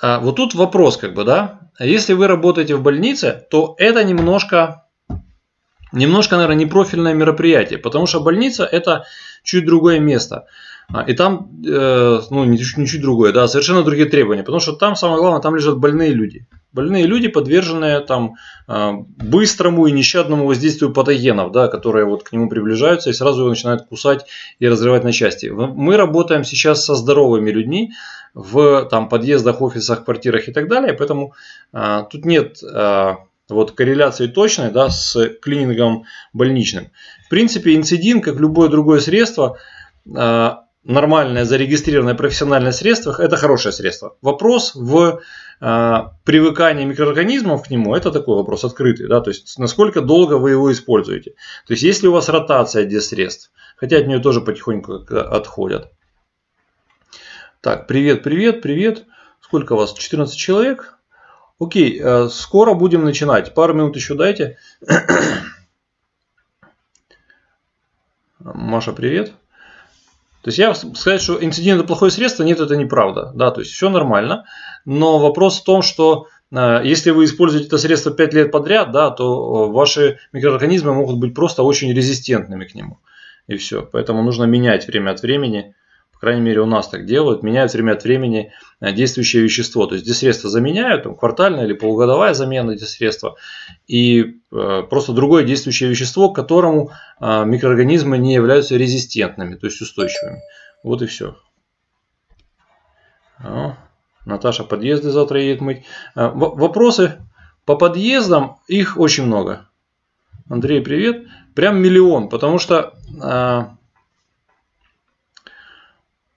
а, вот тут вопрос, как бы, да. Если вы работаете в больнице, то это немножко, немножко, наверное, не профильное мероприятие, потому что больница это чуть другое место. А, и там, э, ну, не чуть другое, да, совершенно другие требования, потому что там, самое главное, там лежат больные люди. Больные люди, подверженные там а, быстрому и нещадному воздействию патогенов, да, которые вот к нему приближаются и сразу его начинают кусать и разрывать на части. Мы работаем сейчас со здоровыми людьми в там, подъездах, офисах, квартирах и так далее, поэтому а, тут нет а, вот корреляции точной да, с клинингом больничным. В принципе, инцидин, как любое другое средство, а, нормальное, зарегистрированное профессиональное средство, это хорошее средство. Вопрос в э, привыкании микроорганизмов к нему, это такой вопрос открытый. Да? То есть, насколько долго вы его используете. То есть, если у вас ротация диссредств, хотя от нее тоже потихоньку отходят. Так, привет, привет, привет. Сколько вас? 14 человек? Окей, э, скоро будем начинать. Пару минут еще дайте. Маша, привет. То есть я сказать, что инцидент это плохое средство, нет, это неправда. Да, то есть все нормально. Но вопрос в том, что э, если вы используете это средство 5 лет подряд, да, то э, ваши микроорганизмы могут быть просто очень резистентными к нему. И все. Поэтому нужно менять время от времени по крайней мере у нас так делают, меняют время от времени э, действующее вещество. То есть эти средства заменяют, там, квартальная или полугодовая замена эти средства, и э, просто другое действующее вещество, к которому э, микроорганизмы не являются резистентными, то есть устойчивыми. Вот и все. О, Наташа подъезды завтра едет мыть. Э, вопросы по подъездам, их очень много. Андрей, привет. Прям миллион, потому что э,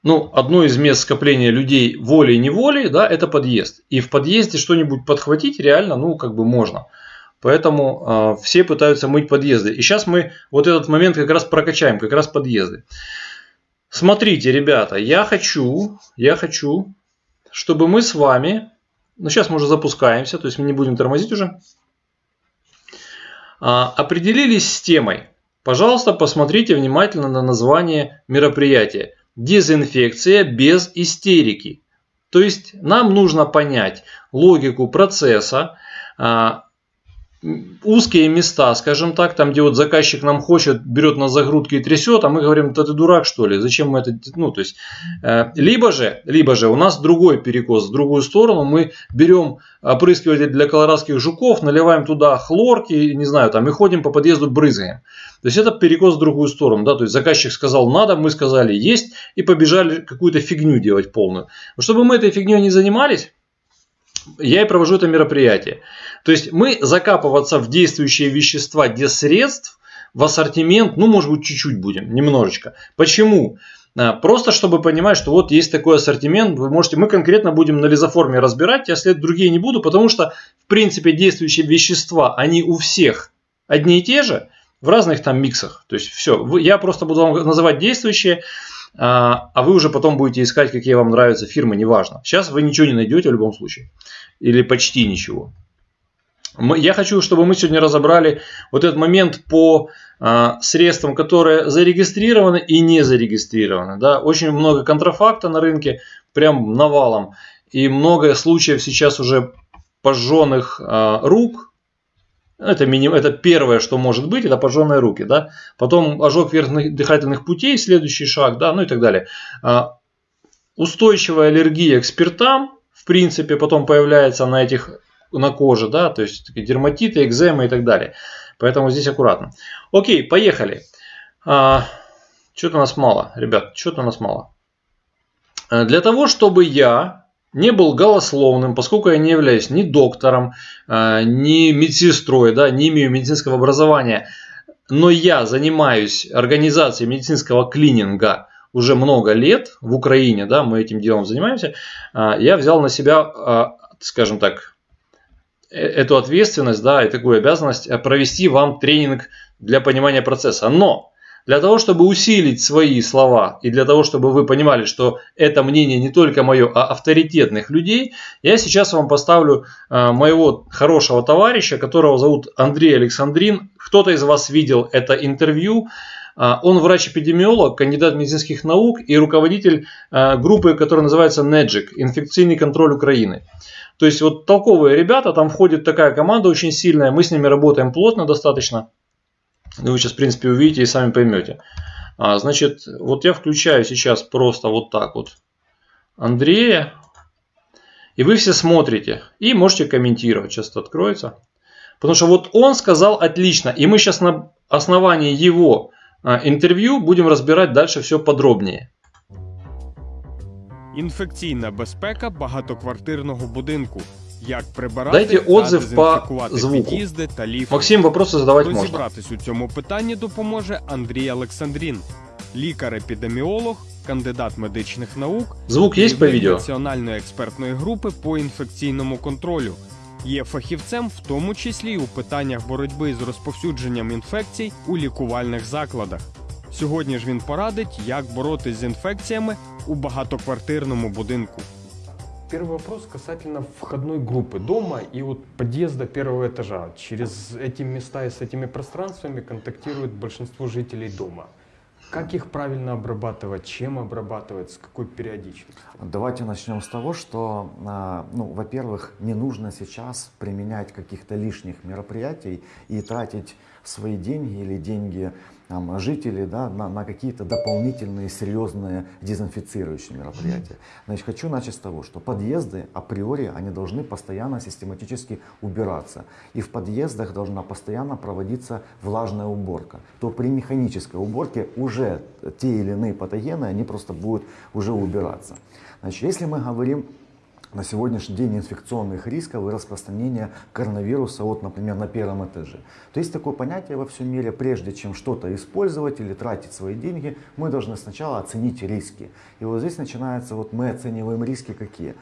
ну, одно из мест скопления людей волей-неволей, да, это подъезд. И в подъезде что-нибудь подхватить реально, ну, как бы можно. Поэтому э, все пытаются мыть подъезды. И сейчас мы вот этот момент как раз прокачаем, как раз подъезды. Смотрите, ребята, я хочу, я хочу, чтобы мы с вами, ну сейчас мы уже запускаемся, то есть мы не будем тормозить уже, э, определились с темой. Пожалуйста, посмотрите внимательно на название мероприятия дезинфекция без истерики. То есть нам нужно понять логику процесса, а, узкие места, скажем так, там, где вот заказчик нам хочет, берет на загрудки и трясет, а мы говорим, да ты дурак что ли, зачем мы это, ну, то есть, э, либо же, либо же у нас другой перекос, в другую сторону, мы берем опрыскиватель для колорадских жуков, наливаем туда хлорки, не знаю, там, и ходим по подъезду брызгаем. То есть, это перекос в другую сторону, да, то есть, заказчик сказал надо, мы сказали есть, и побежали какую-то фигню делать полную. Чтобы мы этой фигней не занимались, я и провожу это мероприятие. То есть мы закапываться в действующие вещества средств в ассортимент, ну, может быть, чуть-чуть будем, немножечко. Почему? А, просто чтобы понимать, что вот есть такой ассортимент, вы можете, мы конкретно будем на лизоформе разбирать, я след другие не буду, потому что, в принципе, действующие вещества, они у всех одни и те же, в разных там миксах. То есть все, я просто буду вам называть действующие, а, а вы уже потом будете искать, какие вам нравятся фирмы, неважно. Сейчас вы ничего не найдете в любом случае. Или почти ничего. Я хочу, чтобы мы сегодня разобрали вот этот момент по а, средствам, которые зарегистрированы и не зарегистрированы. Да? Очень много контрафакта на рынке, прям навалом. И много случаев сейчас уже пожженных а, рук, это, миним, это первое, что может быть, это пожженные руки. Да? Потом ожог верхних дыхательных путей, следующий шаг, да, ну и так далее. А, устойчивая аллергия к спиртам, в принципе, потом появляется на этих на коже, да, то есть дерматиты, экземы и так далее. Поэтому здесь аккуратно. Окей, поехали. А, что-то у нас мало, ребят, что-то у нас мало. А, для того, чтобы я не был голословным, поскольку я не являюсь ни доктором, а, ни медсестрой, да, не имею медицинского образования, но я занимаюсь организацией медицинского клининга уже много лет в Украине, да, мы этим делом занимаемся, а, я взял на себя, скажем так, э, эту ответственность, да, и такую обязанность провести вам тренинг для понимания процесса. Но для того, чтобы усилить свои слова и для того, чтобы вы понимали, что это мнение не только мое, а авторитетных людей, я сейчас вам поставлю э, моего хорошего товарища, которого зовут Андрей Александрин. Кто-то из вас видел это интервью. Он врач-эпидемиолог, кандидат медицинских наук и руководитель группы, которая называется NEDGIC – инфекционный контроль Украины. То есть вот толковые ребята, там входит такая команда очень сильная, мы с ними работаем плотно достаточно. Вы сейчас, в принципе, увидите и сами поймете. А, значит, вот я включаю сейчас просто вот так вот Андрея. И вы все смотрите и можете комментировать. Сейчас это откроется. Потому что вот он сказал отлично. И мы сейчас на основании его а, интервью будем разбирать дальше все подробнее. Інфекційна безпека багатоквартирного будинку. Як прибирати Дайте отзыв по звуку. під'їзди та ліфти. Максим, вопросы задавать можно. Розібратись у цьому питанні допоможе Андрій Олександрін, лікар-епідеміолог, кандидат медичних наук, Звук есть по видео? національної експертної групи по інфекційному контролю. Є фахівцем, в тому числі й у питаннях боротьби з розповсюдженням інфекцій у лікувальних закладах. Сьогодні ж він порадить, як боротись з інфекціями у багатоквартирному будинку. Первый вопрос касательно входной группы дома и вот подъезда первого этажа. Через эти места и с этими пространствами контактирует большинство жителей дома. Как их правильно обрабатывать, чем обрабатывать, с какой периодичностью? Давайте начнем с того, что, а, ну, во-первых, не нужно сейчас применять каких-то лишних мероприятий и тратить свои деньги или деньги там, жителей да, на, на какие-то дополнительные серьезные дезинфицирующие мероприятия. Значит, хочу начать с того, что подъезды априори они должны постоянно систематически убираться. И в подъездах должна постоянно проводиться влажная уборка. То при механической уборке уже те или иные патогены, они просто будут уже убираться. Значит, если мы говорим на сегодняшний день инфекционных рисков и распространения коронавируса, вот, например, на первом этаже. То есть такое понятие во всем мире, прежде чем что-то использовать или тратить свои деньги, мы должны сначала оценить риски. И вот здесь начинается, вот мы оцениваем риски какие.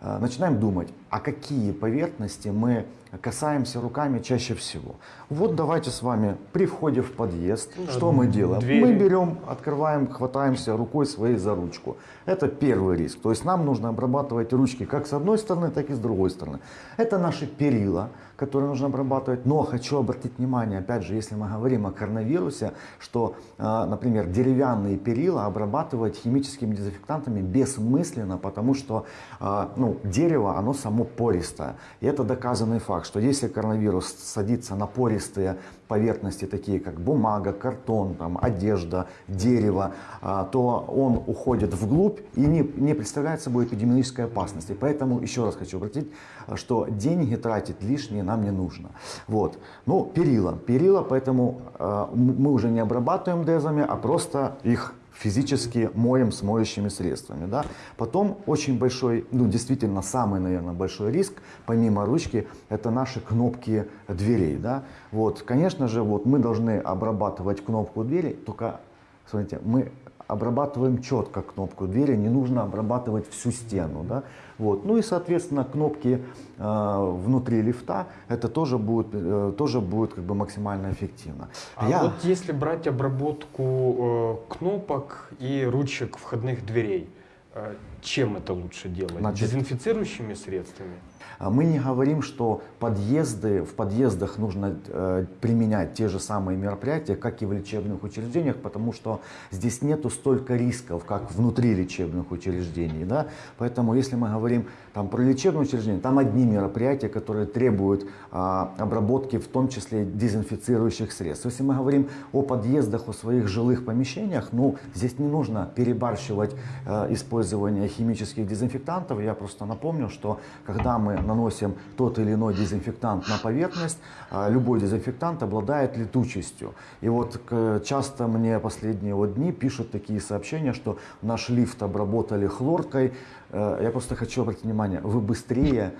Э, Начинаем думать, а какие поверхности мы касаемся руками чаще всего. Вот давайте с вами при входе в подъезд, да, что мы делаем? двери. Мы берем, открываем, хватаемся рукой своей за ручку. Это первый риск. То есть нам нужно обрабатывать ручки как с одной стороны, так и с другой стороны. Это наши перила, которые нужно обрабатывать. Но хочу обратить внимание, опять же, если мы говорим о коронавирусе, что, э, например, деревянные перила обрабатывать химическими дезинфектантами бессмысленно, потому что э, ну, дерево, оно само пористое. И это доказанный факт, что если коронавирус садится на пористые поверхности, такие как бумага, картон, там, одежда, дерево, а, то он уходит вглубь и не, не представляет собой эпидемиологической опасности. Поэтому еще раз хочу обратить, что деньги тратить лишние нам не нужно. Вот. Ну, перила. Перила, поэтому м- мы уже не обрабатываем дезами, а просто их физически моем с моющими средствами. Да? Потом очень большой, ну действительно самый, наверное, большой риск, помимо ручки, это наши кнопки дверей. Да? Вот, конечно же, вот мы должны обрабатывать кнопку двери, только, смотрите, мы обрабатываем четко кнопку двери, не нужно обрабатывать всю стену. Да? Вот. Ну и, соответственно, кнопки э, внутри лифта, это тоже будет, э, тоже будет как бы максимально эффективно. А Я- вот если брать обработку э, кнопок и ручек входных дверей, э, чем это лучше делать? Значит- Дезинфицирующими средствами? А Мы не говорим, что подъезды, в подъездах нужно э, применять те же самые мероприятия, как и в лечебных учреждениях, потому что здесь нету столько рисков, как внутри лечебных учреждений. Да? Поэтому если мы говорим там, про лечебное учреждение, там одни мероприятия, которые требуют а, обработки, в том числе дезинфицирующих средств. Если мы говорим о подъездах, о своих жилых помещениях, ну, здесь не нужно перебарщивать э, использование химических дезинфектантов. Я просто напомню, что когда мы наносим тот или иной дезинфектант на поверхность, а, любой дезинфектант обладает летучестью. И вот к- часто мне последние вот дни пишут такие сообщения, что наш лифт обработали хлоркой. Э, Я просто хочу обратить внимание, вы быстрее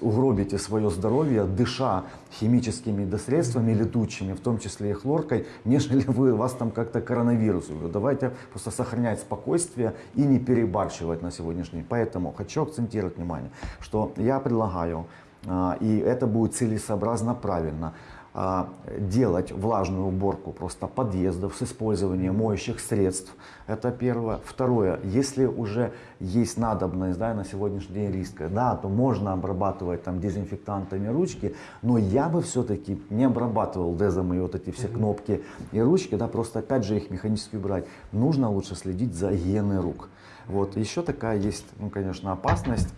угробите свое здоровье, дыша химическими средствами летучими, в том числе и хлоркой, нежели вы, вас там как-то коронавирус. Давайте просто сохранять спокойствие и не перебарщивать на сегодняшний день. Поэтому хочу акцентировать внимание, что я предлагаю, а, и это будет целесообразно правильно, делать влажную уборку просто подъездов с использованием моющих средств. Это первое. Второе, если уже есть надобность да, на сегодняшний день риска, да, то можно обрабатывать там дезинфектантами ручки, но я бы все-таки не обрабатывал дезом и вот эти все кнопки и ручки, да, просто опять же их механически убирать. Нужно лучше следить за гигиеной рук. Вот. Еще такая есть, ну, конечно, опасность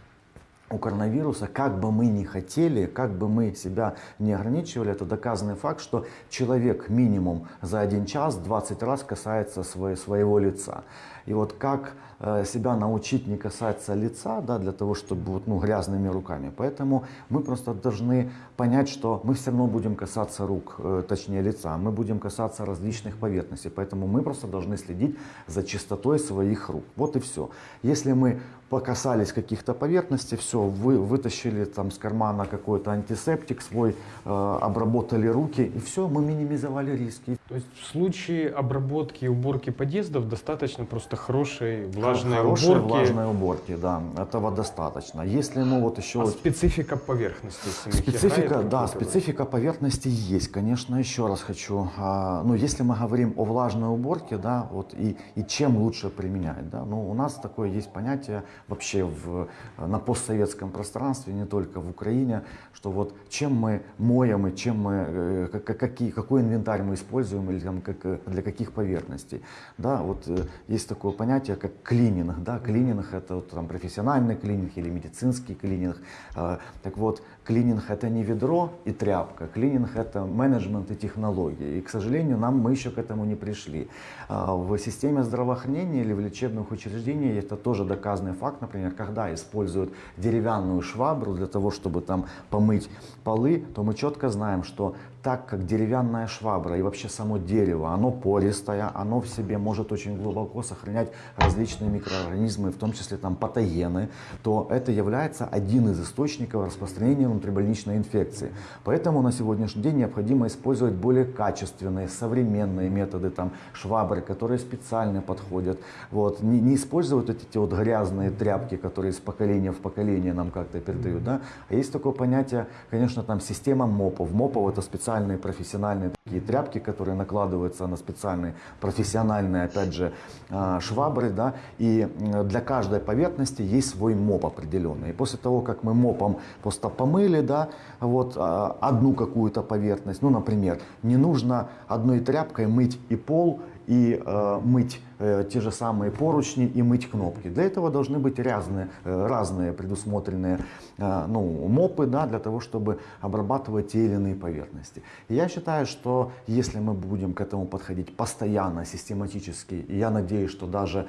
у коронавируса, как бы мы ни хотели, как бы мы себя не ограничивали, это доказанный факт, что человек минимум за один час 20 раз касается свое, своего лица. И вот как э, себя научить не касаться лица, да, для того, чтобы вот, ну, грязными руками. Поэтому мы просто должны понять, что мы все равно будем касаться рук, э, точнее лица, мы будем касаться различных поверхностей. Поэтому мы просто должны следить за чистотой своих рук. Вот и все. Если мы покасались каких-то поверхностей, все, вы вытащили там с кармана какой-то антисептик свой, э, обработали руки, и все, мы минимизовали риски. То есть в случае обработки и уборки подъездов достаточно просто хорошей влажной Хорошей уборки. влажной уборки, да, этого достаточно. Если мы вот еще... А вот- специфика поверхности Специфика, да, специфика поверхности есть, конечно, еще раз хочу. а, ну, если мы говорим о влажной уборке, да, вот и, и чем лучше применять, да, ну, у нас такое есть понятие вообще в, на постсоветском пространстве, не только в Украине, что вот чем мы моем и чем мы, э, как- как- какие, какой инвентарь мы используем или там как, для каких поверхностей, да, вот э, есть такое понятие, как клининг, да, клининг это вот, там профессиональный клининг или медицинский клининг, А, так вот, клининг это не ведро и тряпка, клининг это менеджмент и технологии, и, к сожалению, нам мы еще к этому не пришли. А, В системе здравоохранения или в лечебных учреждениях это тоже доказанный факт, например, когда используют деревянную швабру для того, чтобы там помыть полы, то мы четко знаем, что так как деревянная швабра и вообще само дерево, оно пористое, оно в себе может очень глубоко сохранять различные микроорганизмы, в том числе там патогены, то это является один из источников распространения внутрибольничной инфекции. Поэтому на сегодняшний день необходимо использовать более качественные, современные методы там, швабры, которые специально подходят. Вот. Не, не использовать вот эти вот грязные тряпки, которые из поколения в поколение нам как-то передают. Да? А есть такое понятие, конечно, там система МОПов. МОПов это специальные профессиональные такие тряпки, которые накладываются на специальные профессиональные, опять же, а, швабры. Да? И для каждой поверхности есть свой МОП определенный. И после того, как мы МОПом просто помыли да, вот, а, одну какую-то поверхность, ну, например, не нужно одной тряпкой мыть и пол, и э, мыть э, те же самые поручни и мыть кнопки. Для этого должны быть разные, э, разные предусмотренные э, ну, мопы да, для того, чтобы обрабатывать те или иные поверхности. И я считаю, что если мы будем к этому подходить постоянно, систематически, и я надеюсь, что даже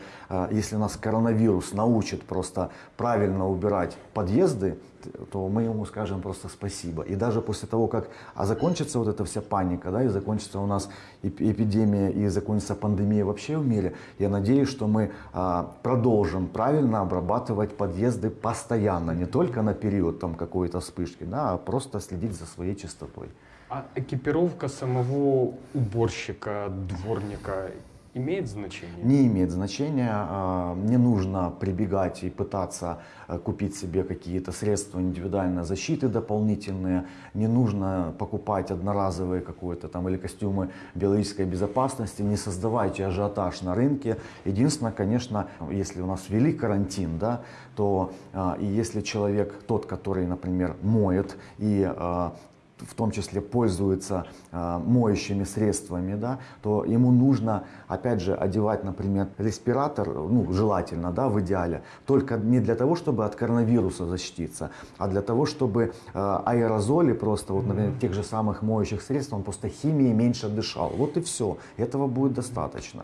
если нас коронавирус научит просто правильно убирать подъезды, то мы ему скажем просто спасибо. И даже после того, как а закончится вот эта вся паника, да, и закончится у нас эп- эпидемия, и закончится пандемия вообще в мире, я надеюсь, что мы а, продолжим правильно обрабатывать подъезды постоянно, не только на период там какой-то вспышки, да, а просто следить за своей чистотой. А экипировка самого уборщика, дворника имеет значение? Не имеет значения, а, не нужно прибегать и пытаться а, купить себе какие-то средства индивидуальной защиты дополнительные, не нужно покупать одноразовые какое-то там или костюмы биологической безопасности, не создавайте ажиотаж на рынке. Единственное, конечно, если у нас ввели карантин, да, то а, и если человек тот, который, например, моет и а, в том числе пользуется э, моющими средствами, да, то ему нужно, опять же, одевать, например, респиратор, ну, желательно, да, в идеале, только не для того, чтобы от коронавируса защититься, а для того, чтобы э, аэрозоли просто, вот, например, тех же самых моющих средств, он просто химией меньше дышал. Вот и все. Этого будет достаточно.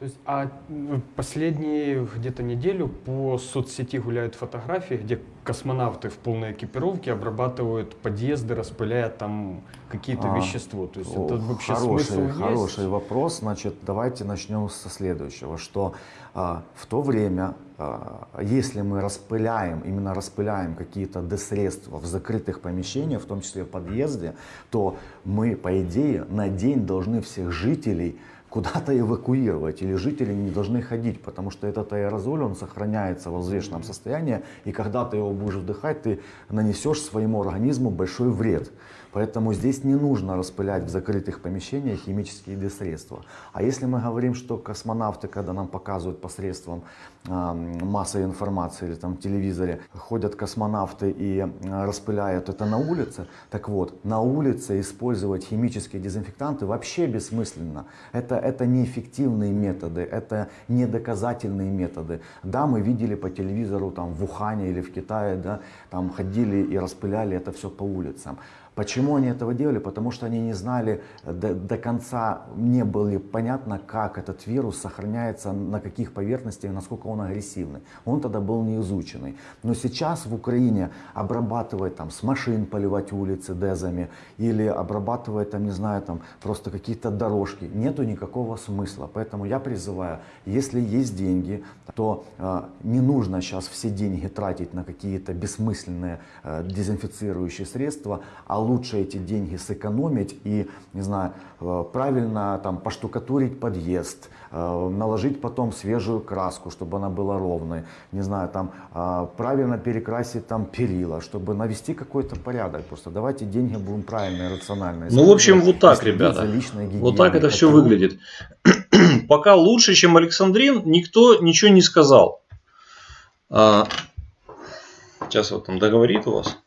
То есть, а м, последние где-то неделю по соцсети гуляют фотографии, где космонавты в полной экипировке обрабатывают подъезды, распыляя там какие-то А, вещества. То есть О, это вообще хороший, смысл есть? хороший вопрос. Значит, давайте начнем со следующего, что а, в то время, а, если мы распыляем, именно распыляем какие-то десредства в закрытых помещениях, в том числе в подъезде, то мы, по идее, на день должны всех жителей куда-то эвакуировать, или жители не должны ходить, потому что этот аэрозоль, он сохраняется в взвешенном состоянии, и когда ты его будешь вдыхать, ты нанесешь своему организму большой вред. Поэтому здесь не нужно распылять в закрытых помещениях химические средства. А если мы говорим, что космонавты, когда нам показывают посредством э, массовой информации или там в телевизоре, ходят космонавты и э, распыляют это на улице, так вот, на улице использовать химические дезинфектанты вообще бессмысленно. Это, это неэффективные методы, это недоказательные методы. Да, мы видели по телевизору там в Ухане или в Китае, да, там ходили и распыляли это все по улицам. Почему они этого делали? Потому что они не знали до, до конца, не было понятно, как этот вирус сохраняется, на каких поверхностях, насколько он агрессивный. Он тогда был не изученный. Но сейчас в Украине обрабатывать там с машин поливать улицы дезами или обрабатывать там, не знаю, там просто какие-то дорожки, нету никакого смысла. Поэтому я призываю, если есть деньги, то э, не нужно сейчас все деньги тратить на какие-то бессмысленные э, дезинфицирующие средства, а лучше эти деньги сэкономить и, не знаю, э, правильно там поштукатурить подъезд, э, наложить потом свежую краску, чтобы она была ровной, не знаю, там э, правильно перекрасить там перила, чтобы навести какой-то порядок. Просто давайте деньги будем правильно и рационально Ну, в общем, вот так, ребята. Вот так это все выглядит. Пока лучше, чем Александрин, никто ничего не сказал. А, сейчас вот там договорит у вас.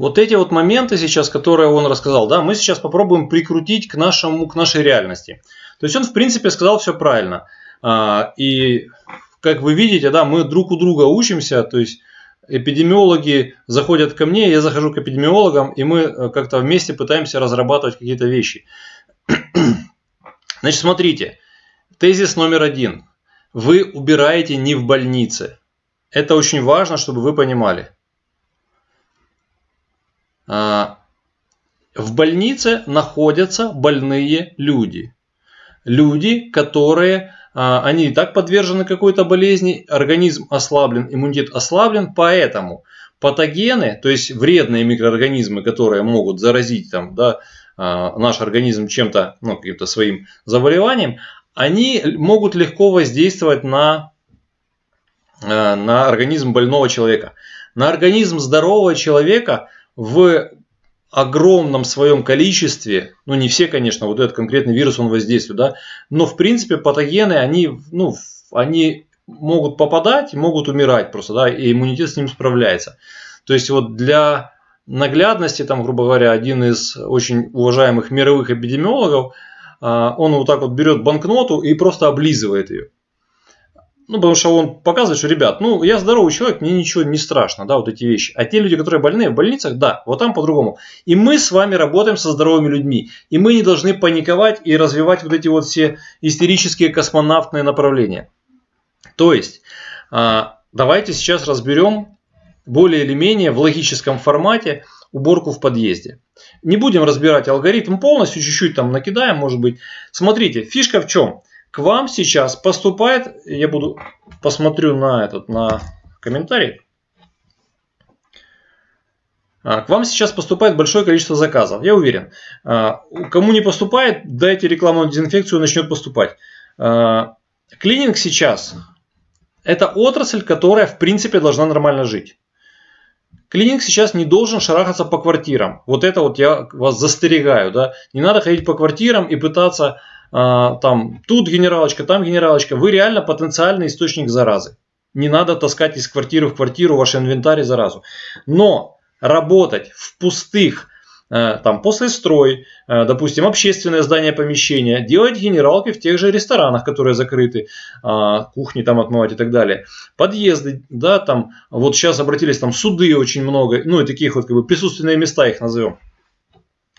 Вот эти вот моменты сейчас, которые он рассказал, да, мы сейчас попробуем прикрутить к, нашему, к нашей реальности. То есть он, в принципе, сказал все правильно. А, и, как вы видите, да, мы друг у друга учимся, то есть эпидемиологи заходят ко мне, я захожу к эпидемиологам, и мы э, как-то вместе пытаемся разрабатывать какие-то вещи. Значит, смотрите, тезис номер один. Вы убираете не в больнице. Это очень важно, чтобы вы понимали. А, в больнице находятся больные люди. Люди, которые, а, они и так подвержены какой-то болезни, организм ослаблен, иммунитет ослаблен, поэтому патогены, то есть вредные микроорганизмы, которые могут заразить там, да, а, наш организм чем-то, ну, каким-то своим заболеванием, они могут легко воздействовать на, на организм больного человека. На организм здорового человека – в огромном своем количестве, ну не все, конечно, вот этот конкретный вирус он воздействует, да, но в принципе патогены, они, ну, они могут попадать, могут умирать просто, да, и иммунитет с ним справляется. То есть вот для наглядности, там, грубо говоря, один из очень уважаемых мировых эпидемиологов, а, он вот так вот берет банкноту и просто облизывает ее. Ну, потому что он показывает, что, ребят, ну, я здоровый человек, мне ничего не страшно, да, вот эти вещи. А те люди, которые больные в больницах, да, вот там по-другому. И мы с вами работаем со здоровыми людьми. И мы не должны паниковать и развивать вот эти вот все истерические космонавтные направления. То есть, а, давайте сейчас разберем более или менее в логическом формате уборку в подъезде. Не будем разбирать алгоритм полностью, чуть-чуть там накидаем, может быть. Смотрите, фишка в чем? К вам сейчас поступает, я буду посмотрю на этот, на комментарий. А, к вам сейчас поступает большое количество заказов, я уверен. А, кому не поступает, дайте рекламную дезинфекцию, начнет поступать. А, клининг сейчас – это отрасль, которая в принципе должна нормально жить. Клининг сейчас не должен шарахаться по квартирам. Вот это вот я вас застерегаю. Да? Не надо ходить по квартирам и пытаться там тут генералочка, там генералочка, вы реально потенциальный источник заразы. Не надо таскать из квартиры в квартиру ваш инвентарь заразу. Но работать в пустых, э, там, после строй, э, допустим, общественное здание помещения, делать генералки в тех же ресторанах, которые закрыты, а, кухни там отмывать и так далее, подъезды, да, там, вот сейчас обратились, там, суды очень много, ну, и таких вот, как бы, присутственные места их назовем.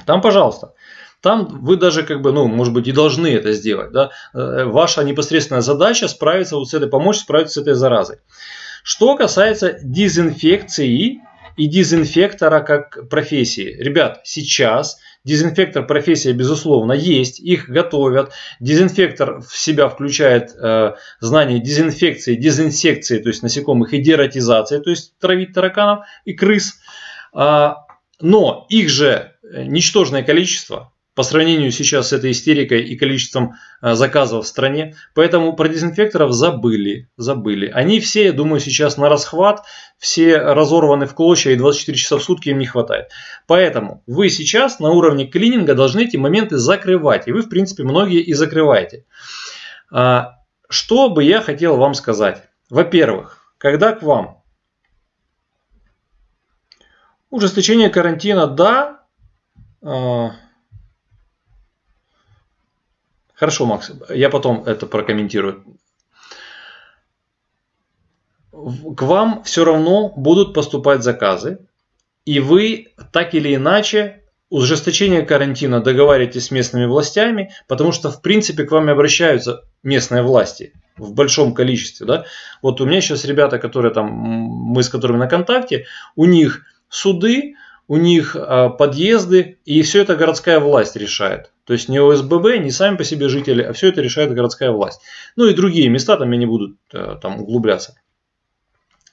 Там, пожалуйста. Там вы даже, как бы, ну, может быть, и должны это сделать. Да? Э, ваша непосредственная задача справиться вот с этой, помочь справиться с этой заразой. Что касается дезинфекции и дезинфектора как профессии. Ребят, сейчас дезинфектор профессия безусловно есть, их готовят. Дезинфектор в себя включает э, знание дезинфекции, дезинсекции, то есть насекомых, и дератизации, то есть травить тараканов и крыс. А, но их же ничтожное количество, по сравнению сейчас с этой истерикой и количеством э, заказов в стране. Поэтому про дезинфекторов забыли, забыли. Они все, я думаю, сейчас на расхват, все разорваны в клочья и 24 часа в сутки им не хватает. Поэтому вы сейчас на уровне клининга должны эти моменты закрывать. И вы, в принципе, многие и закрываете. А, что бы я хотел вам сказать? Во-первых, когда к вам ужесточение карантина, да, а, Хорошо, Макс, я потом это прокомментирую. К вам все равно будут поступать заказы, и вы так или иначе ужесточение карантина договариваетесь с местными властями, потому что в принципе к вам обращаются местные власти в большом количестве. Да? Вот у меня сейчас ребята, которые там, мы с которыми на контакте, у них суды, у них а, подъезды, и все это городская власть решает. То есть не ОСББ, не сами по себе жители, а все это решает городская власть. Ну и другие места, там я не буду э, там углубляться.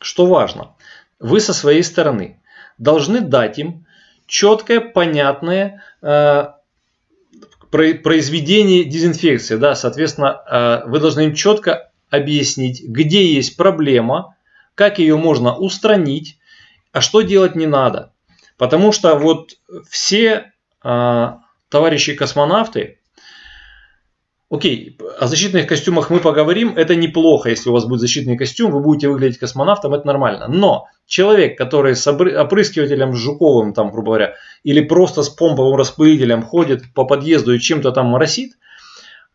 Что важно, вы со своей стороны должны дать им четкое, понятное э, произведение дезинфекции. Да, соответственно, э, вы должны им четко объяснить, где есть проблема, как ее можно устранить, а что делать не надо. Потому что вот все а, товарищи космонавты, окей, о защитных костюмах мы поговорим, это неплохо, если у вас будет защитный костюм, вы будете выглядеть космонавтом, это нормально. Но человек, который с опрыскивателем Жуковым, там, грубо говоря, или просто с помповым распылителем ходит по подъезду и чем-то там моросит,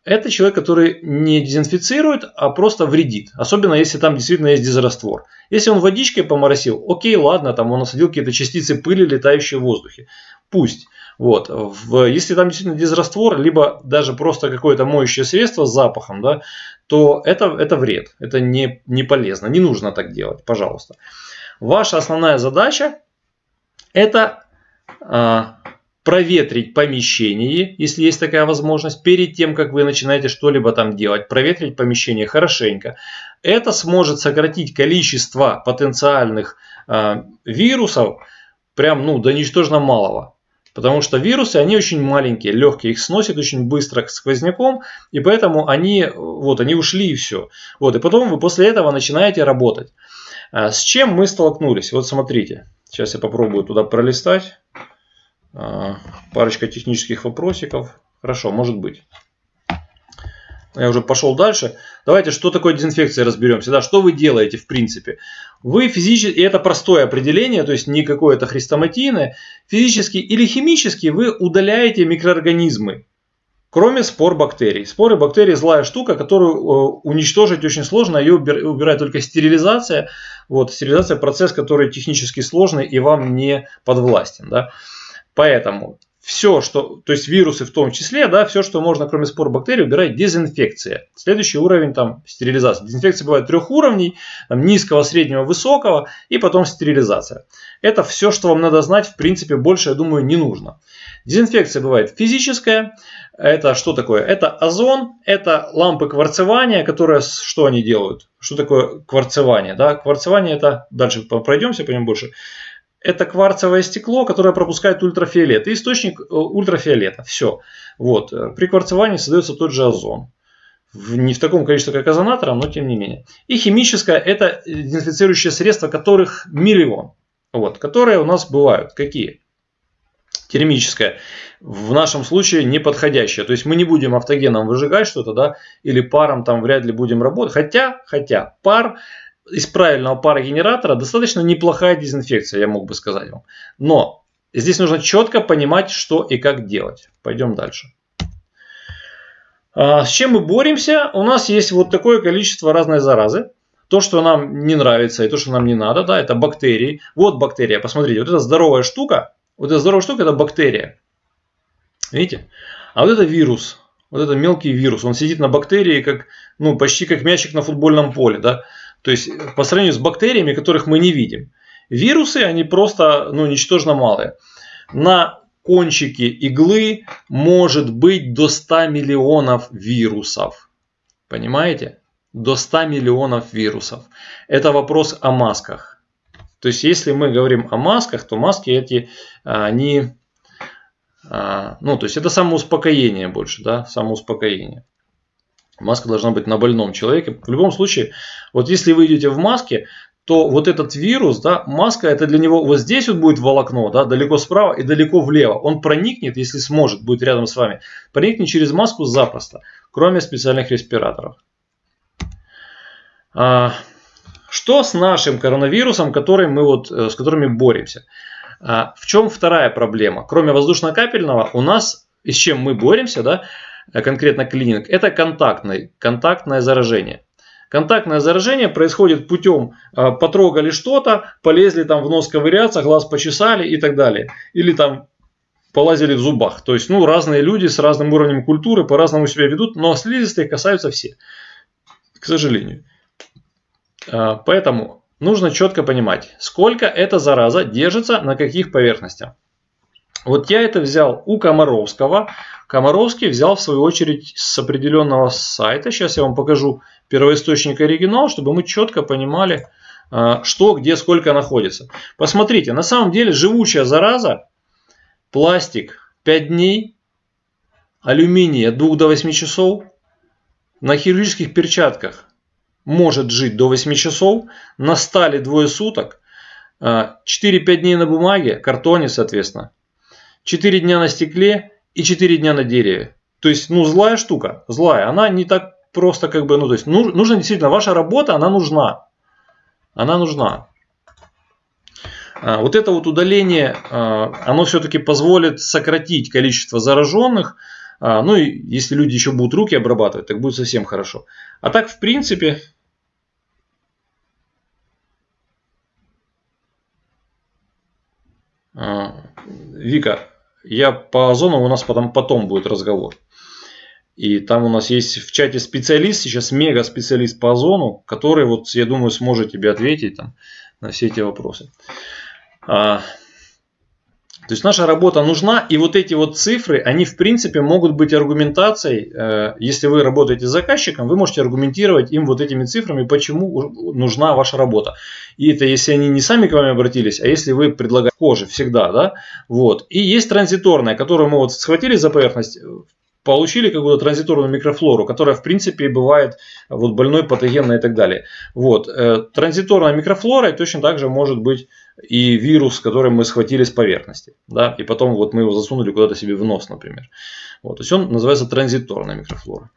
это человек, который не дезинфицирует, а просто вредит. Особенно если там действительно есть дезраствор. Если он водичкой поморосил, окей, ладно, там он насадил какие-то частицы пыли, летающие в воздухе. Пусть. Вот. В, если там действительно дезраствор, либо даже просто какое-то моющее средство с запахом, да, то это, это вред. Это не, не полезно. Не нужно так делать, пожалуйста. Ваша основная задача это а, проветрить помещение, если есть такая возможность, перед тем, как вы начинаете что-либо там делать. Проветрить помещение хорошенько. Это сможет сократить количество потенциальных э, вирусов прям ну, до ничтожно малого. Потому что вирусы, они очень маленькие, легкие, их сносят очень быстро сквозняком, и поэтому они, вот, они ушли и все. Вот, и потом вы после этого начинаете работать. А с чем мы столкнулись? Вот смотрите, сейчас я попробую туда пролистать. А, парочка технических вопросиков. Хорошо, может быть. Я уже пошел дальше. Давайте, что такое дезинфекция, разберемся. Да, что вы делаете в принципе? Вы физически, и это простое определение, то есть не какое-то хрестоматийное, физически или химически вы удаляете микроорганизмы, кроме спор бактерий. Споры бактерий злая штука, которую э, уничтожить очень сложно, ее убирает только стерилизация. Вот, стерилизация процесс, который технически сложный и вам не подвластен. Да? Поэтому все, что, то есть вирусы в том числе, да, все, что можно, кроме спор бактерий, убирать дезинфекция. Следующий уровень там стерилизация. Дезинфекция бывает трех уровней, там, низкого, среднего, высокого и потом стерилизация. Это все, что вам надо знать, в принципе, больше, я думаю, не нужно. Дезинфекция бывает физическая. Это что такое? Это озон, это лампы кварцевания, которые, что они делают? Что такое кварцевание? Да? Кварцевание это, дальше пройдемся по нему больше это кварцевое стекло, которое пропускает ультрафиолет. И источник э, ультрафиолета. Все. Вот. При кварцевании создается тот же озон. Не в таком количестве, как озонатора, но тем не менее. И химическое – это дезинфицирующие средства, которых миллион. Вот, которые у нас бывают. Какие? термическое, в нашем случае неподходящее. То есть мы не будем автогеном выжигать что-то, да, или паром там вряд ли будем работать. Хотя, хотя пар из правильного парогенератора достаточно неплохая дезинфекция, я мог бы сказать вам. Но здесь нужно четко понимать, что и как делать. Пойдем дальше. А, с чем мы боремся? У нас есть вот такое количество разной заразы. То, что нам не нравится и то, что нам не надо, да, это бактерии. Вот бактерия, посмотрите, вот эта здоровая штука, вот эта здоровая штука, это бактерия. Видите? А вот это вирус, вот это мелкий вирус, он сидит на бактерии, как, ну, почти как мячик на футбольном поле, да. То есть по сравнению с бактериями, которых мы не видим. Вирусы, они просто ну, ничтожно малые. На кончике иглы может быть до 100 миллионов вирусов. Понимаете? До 100 миллионов вирусов. Это вопрос о масках. То есть, если мы говорим о масках, то маски эти, они, а, ну, то есть, это самоуспокоение больше, да, самоуспокоение. Маска должна быть на больном человеке. В любом случае, вот если вы идете в маске, то вот этот вирус, да, маска это для него вот здесь вот будет волокно, да, далеко справа и далеко влево. Он проникнет, если сможет, будет рядом с вами, проникнет через маску запросто, кроме специальных респираторов. А, что с нашим коронавирусом, который мы вот, э, с которыми боремся? А, в чем вторая проблема? Кроме воздушно-капельного, у нас, с чем мы боремся, да, конкретно клининг, это контактный, контактное заражение. Контактное заражение происходит путем э, потрогали что-то, полезли там в нос ковыряться, глаз почесали и так далее. Или там полазили в зубах. То есть, ну, разные люди с разным уровнем культуры по-разному себя ведут, но слизистые касаются все, к сожалению. Э, поэтому нужно четко понимать, сколько эта зараза держится на каких поверхностях. Вот я это взял у Комаровского. Комаровский взял в свою очередь с определенного сайта. Сейчас я вам покажу первоисточник оригинал, чтобы мы четко понимали, а, что, где, сколько находится. Посмотрите, на самом деле живучая зараза, пластик 5 дней, алюминий от 2 до 8 часов, на хирургических перчатках может жить до 8 часов, на стали двое суток, 4-5 а, дней на бумаге, картоне, соответственно, 4 дня на стекле и 4 дня на дереве. То есть, ну, злая штука, злая. Она не так просто как бы, ну, то есть, нужно действительно, ваша работа, она нужна. Она нужна. А, вот это вот удаление, а, оно все-таки позволит сократить количество зараженных. А, ну и если люди еще будут руки обрабатывать, так будет совсем хорошо. А так, в принципе, Вика, я по озону у нас потом, потом будет разговор. И там у нас есть в чате специалист, сейчас мега специалист по озону, который, вот, я думаю, сможет тебе ответить там, на все эти вопросы. А, то есть наша работа нужна, и вот эти вот цифры, они в принципе могут быть аргументацией. Э, если вы работаете с заказчиком, вы можете аргументировать им вот этими цифрами, почему нужна ваша работа. И это если они не сами к вам обратились, а если вы предлагаете кожи всегда, да, вот. И есть транзиторная, которую мы вот схватили за поверхность, получили какую-то транзиторную микрофлору, которая в принципе бывает вот больной, патогенной и так далее. Вот. Э, транзиторная микрофлора точно так же может быть и вирус, который мы схватили с поверхности. Да? И потом вот мы его засунули куда-то себе в нос, например. Вот. То есть он называется транзиторная микрофлора.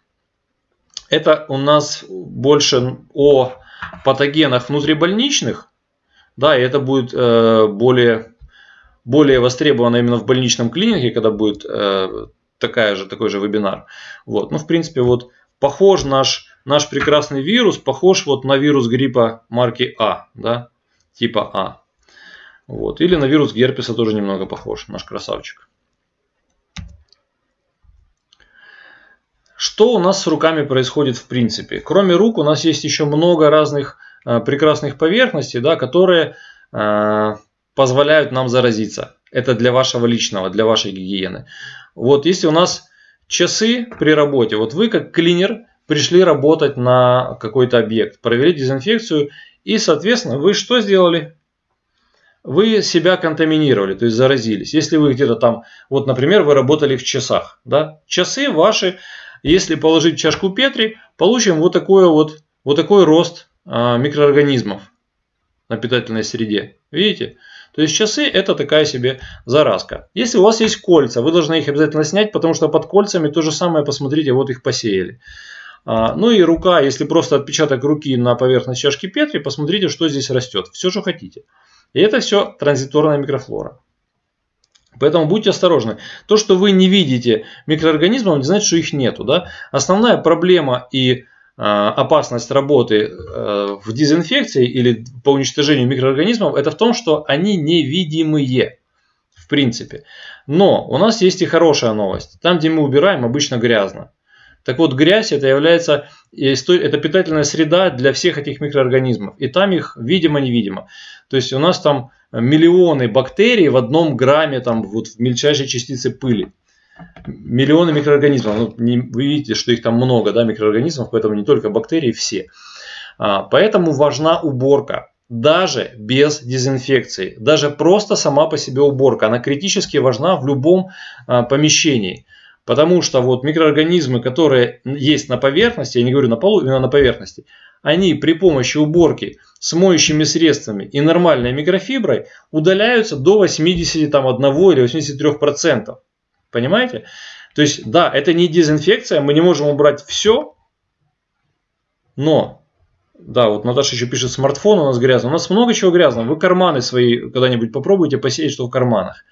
Это у нас больше о патогенах внутрибольничных. Да, и это будет э, более, более востребовано именно в больничном клинике, когда будет э, такая же, такой же вебинар. Вот. Ну, в принципе, вот похож наш, наш прекрасный вирус, похож вот на вирус гриппа марки А, да, типа А. Вот. Или на вирус герпеса тоже немного похож, наш красавчик. Что у нас с руками происходит в принципе? Кроме рук у нас есть еще много разных э, прекрасных поверхностей, да, которые э, позволяют нам заразиться. Это для вашего личного, для вашей гигиены. Вот если у нас часы при работе, вот вы как клинер пришли работать на какой-то объект, провели дезинфекцию и, соответственно, вы что сделали? Вы себя контаминировали, то есть заразились. Если вы где-то там, вот, например, вы работали в часах, да, часы ваши, если положить чашку Петри, получим вот такой вот, вот такой рост а, микроорганизмов на питательной среде. Видите? То есть часы это такая себе заразка. Если у вас есть кольца, вы должны их обязательно снять, потому что под кольцами то же самое, посмотрите, вот их посеяли. А, ну и рука, если просто отпечаток руки на поверхность чашки Петри, посмотрите, что здесь растет. Все, что хотите. И это все транзиторная микрофлора. Поэтому будьте осторожны. То, что вы не видите микроорганизмов, не значит, что их нету. Да? Основная проблема и Э, опасность работы э, в дезинфекции или по уничтожению микроорганизмов, это в том, что они невидимые в принципе. Но у нас есть и хорошая новость. Там, где мы убираем, обычно грязно. Так вот, грязь это является, это питательная среда для всех этих микроорганизмов. И там их видимо-невидимо. То есть у нас там миллионы бактерий в одном грамме там вот в мельчайшей частице пыли. Миллионы микроорганизмов. Ну, не, вы видите, что их там много, да, микроорганизмов, поэтому не только бактерии, все. А, поэтому важна уборка даже без дезинфекции, даже просто сама по себе уборка, она критически важна в любом а, помещении. Потому что вот микроорганизмы, которые есть на поверхности, я не говорю на полу, именно на поверхности, они при помощи уборки с моющими средствами и нормальной микрофиброй удаляются до 81 или 83%. Понимаете? То есть, да, это не дезинфекция, мы не можем убрать все, но да, вот Наташа еще пишет, смартфон у нас грязный. У нас много чего грязного. Вы карманы свои когда-нибудь попробуйте посеять, что в карманах.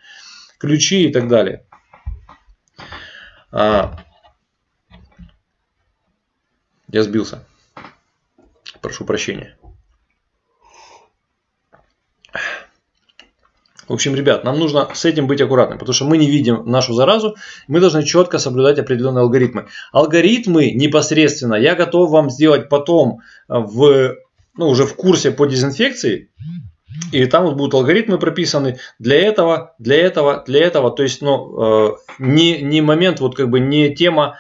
Ключи и так далее. А, я сбился. Прошу прощения. В общем, ребят, нам нужно с этим быть аккуратным, потому что мы не видим нашу заразу, мы должны четко соблюдать определенные алгоритмы. Алгоритмы непосредственно я готов вам сделать потом в, ну, уже в курсе по дезинфекции, и там вот будут алгоритмы прописаны для этого, для этого, для этого. То есть, ну, э, не, не момент, вот как бы не тема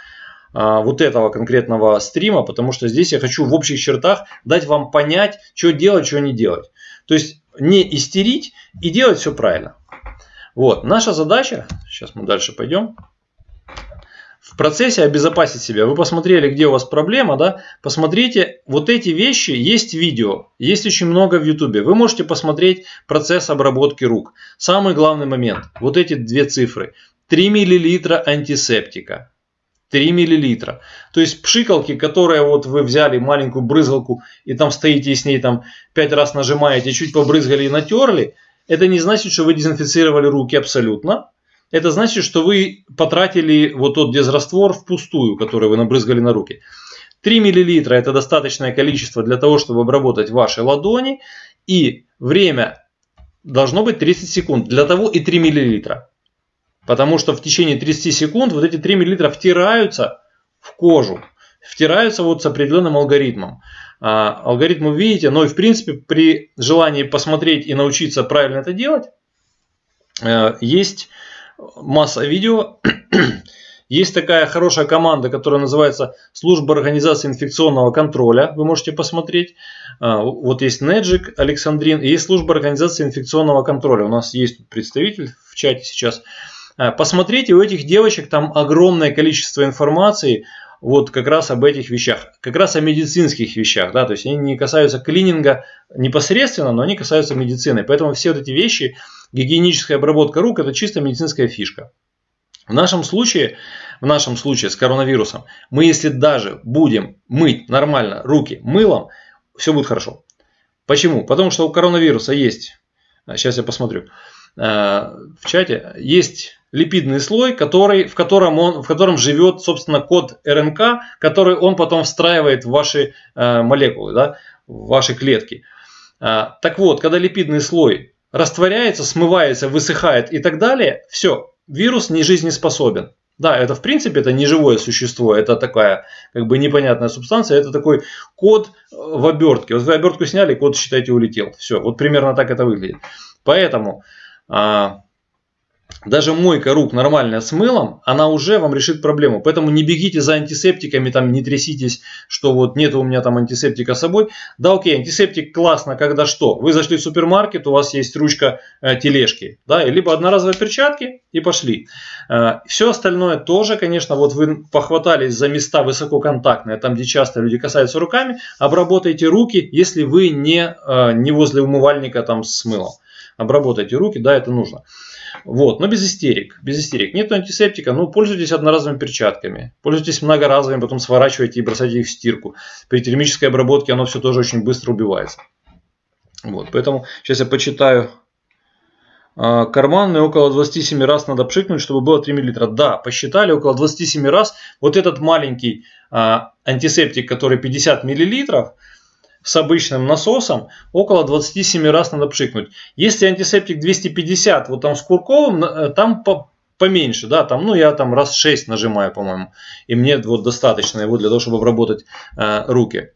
э, вот этого конкретного стрима, потому что здесь я хочу в общих чертах дать вам понять, что делать, что не делать. То есть, не истерить и делать все правильно. Вот, наша задача, сейчас мы дальше пойдем, в процессе обезопасить себя. Вы посмотрели, где у вас проблема, да? Посмотрите, вот эти вещи, есть видео, есть очень много в YouTube. Вы можете посмотреть процесс обработки рук. Самый главный момент, вот эти две цифры. 3 мл антисептика. 3 миллилитра. То есть пшикалки, которые вот вы взяли маленькую брызгалку и там стоите и с ней там 5 раз нажимаете, чуть побрызгали и натерли, это не значит, что вы дезинфицировали руки абсолютно. Это значит, что вы потратили вот тот дезраствор впустую, который вы набрызгали на руки. 3 мл это достаточное количество для того, чтобы обработать ваши ладони. И время должно быть 30 секунд. Для того и 3 мл. Потому что в течение 30 секунд вот эти 3 мл втираются в кожу. Втираются вот с определенным алгоритмом. А, алгоритм вы видите, но и в принципе при желании посмотреть и научиться правильно это делать, э, есть масса видео. Есть такая хорошая команда, которая называется Служба организации инфекционного контроля. Вы можете посмотреть. А, вот есть Неджик, Александрин. И есть служба организации инфекционного контроля. У нас есть представитель в чате сейчас. Э, посмотрите, у этих девочек там огромное количество информации вот как раз об этих вещах, как раз о медицинских вещах, да, то есть они не касаются клининга непосредственно, но они касаются медицины. Поэтому все вот эти вещи, гигиеническая обработка рук, это чисто медицинская фишка. В нашем случае, в нашем случае с коронавирусом, мы если даже будем мыть нормально руки мылом, все будет хорошо. Почему? Потому что у коронавируса есть, сейчас я посмотрю, э, в чате, есть липидный слой, который, в, котором он, в котором живет, собственно, код РНК, который он потом встраивает в ваши э, молекулы, да, в ваши клетки. А, так вот, когда липидный слой растворяется, смывается, высыхает и так далее, все, вирус не жизнеспособен. Да, это в принципе это не живое существо, это такая как бы непонятная субстанция, это такой код в обертке. Вот вы обертку сняли, код, считайте, улетел. Все, вот примерно так это выглядит. Поэтому а, даже мойка рук нормальная с мылом, она уже вам решит проблему. Поэтому не бегите за антисептиками, там не тряситесь, что вот нет у меня там антисептика с собой. Да, окей, антисептик классно, когда что? Вы зашли в супермаркет, у вас есть ручка э, тележки, да, либо одноразовые перчатки и пошли. Э, все остальное тоже, конечно, вот вы похватались за места высококонтактные, там, где часто люди касаются руками, обработайте руки, если вы не, э, не возле умывальника там с мылом. Обработайте руки, да, это нужно. Вот, но без истерик. Без истерик. Нет антисептика, ну пользуйтесь одноразовыми перчатками. Пользуйтесь многоразовыми, потом сворачивайте и бросайте их в стирку. При термической обработке оно все тоже очень быстро убивается. Вот, поэтому сейчас я почитаю. А, карманный около 27 раз надо пшикнуть, чтобы было 3 мл. Да, посчитали около 27 раз. Вот этот маленький а, антисептик, который 50 мл, с обычным насосом около 27 раз надо пшикнуть. Если антисептик 250, вот там с курковым, э, там по, поменьше, да, там, ну я там раз 6 нажимаю, по-моему, и мне вот достаточно его для того, чтобы обработать э, руки.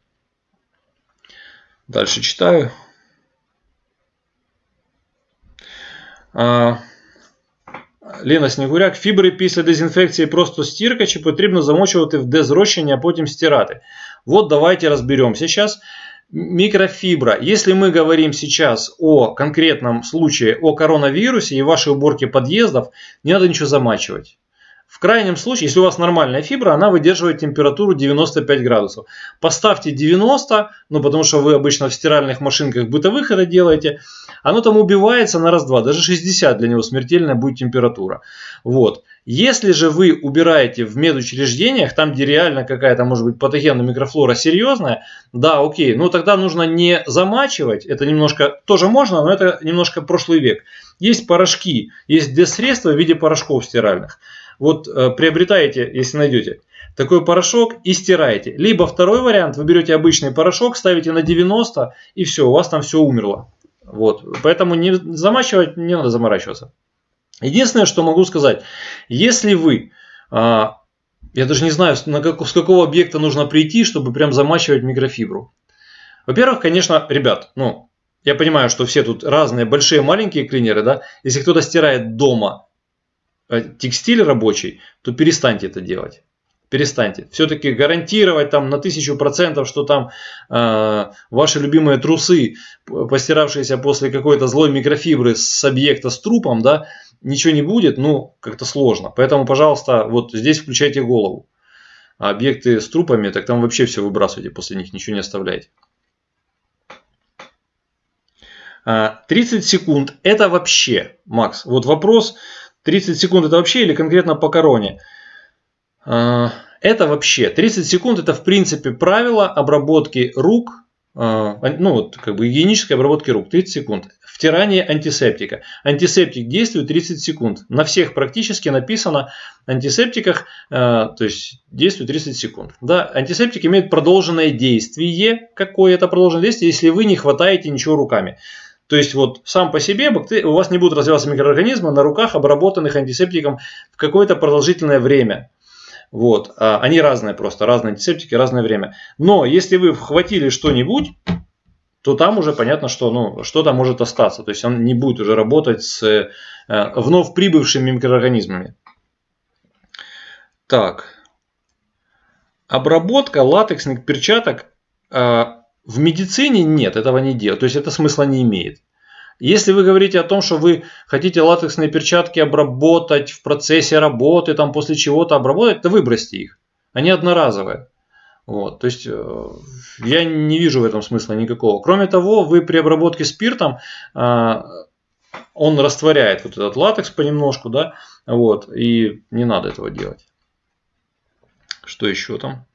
Дальше читаю. А, Лена Снігуряк, фібри після дезінфекції просто стірка, чи потрібно замочувати в дезрощення, а потім стирати? Вот давайте разберемся сейчас. Микрофибра. Если мы говорим сейчас о конкретном случае, о коронавирусе и вашей уборке подъездов, не надо ничего замачивать. В крайнем случае, если у вас нормальная фибра, она выдерживает температуру 95 градусов. Поставьте 90, ну потому что вы обычно в стиральных машинках бытовых это делаете. Оно там убивается на раз-два, даже 60 для него смертельная будет температура. Вот. Если же вы убираете в медучреждениях, там где реально какая-то может быть патогенная микрофлора серьезная, да, окей, ну тогда нужно не замачивать, это немножко, тоже можно, но это немножко прошлый век. Есть порошки, есть дезсредства в виде порошков стиральных. Вот э, приобретаете, если найдете, такой порошок и стираете. Либо второй вариант, вы берете обычный порошок, ставите на 90 и все, у вас там все умерло. Вот. Поэтому не замачивать, не надо заморачиваться. Единственное, что могу сказать, если вы, а, я даже не знаю, с какого объекта нужно прийти, чтобы прям замачивать микрофибру. Во-первых, конечно, ребят, ну, я понимаю, что все тут разные, большие, маленькие клинеры, да, если кто-то стирает дома Э, текстиль рабочий, то перестаньте это делать. Перестаньте. Все-таки гарантировать там на тысячу процентов, что там э, ваши любимые трусы, постиравшиеся после какой-то злой микрофибры с объекта с трупом, да, ничего не будет, ну, как-то сложно. Поэтому, пожалуйста, вот здесь включайте голову. А объекты с трупами, так там вообще все выбрасывайте, после них ничего не оставляйте. 30 а, секунд это вообще, Макс, вот вопрос, 30 секунд это вообще или конкретно по короне? А, это вообще. 30 секунд это в принципе правило обработки рук, ну вот как бы гигиенической обработки рук. 30 секунд. Втирание антисептика. Антисептик действует 30 секунд. На всех практически написано антисептиках, а, то есть действует 30 секунд. Да, антисептик имеет продолженное действие. Какое это продолженное действие, если вы не хватаете ничего руками. То есть вот сам по себе у вас не будут развиваться микроорганизмы на руках, обработанных антисептиком в какое-то продолжительное время. Вот. А они разные просто, разные антисептики, разное время. Но если вы вхватили что-нибудь, то там уже понятно, что ну, что-то может остаться. То есть он не будет уже работать с э, вновь прибывшими микроорганизмами. Так. Обработка латексных перчаток э, в медицине нет, этого не делают. То есть это смысла не имеет. Если вы говорите о том, что вы хотите латексные перчатки обработать в процессе работы, там после чего-то обработать, то выбросьте их. Они одноразовые. Вот, то есть э, я не вижу в этом смысла никакого. Кроме того, вы при обработке спиртом э, он растворяет вот этот латекс понемножку, да, вот, и не надо этого делать. Что еще там?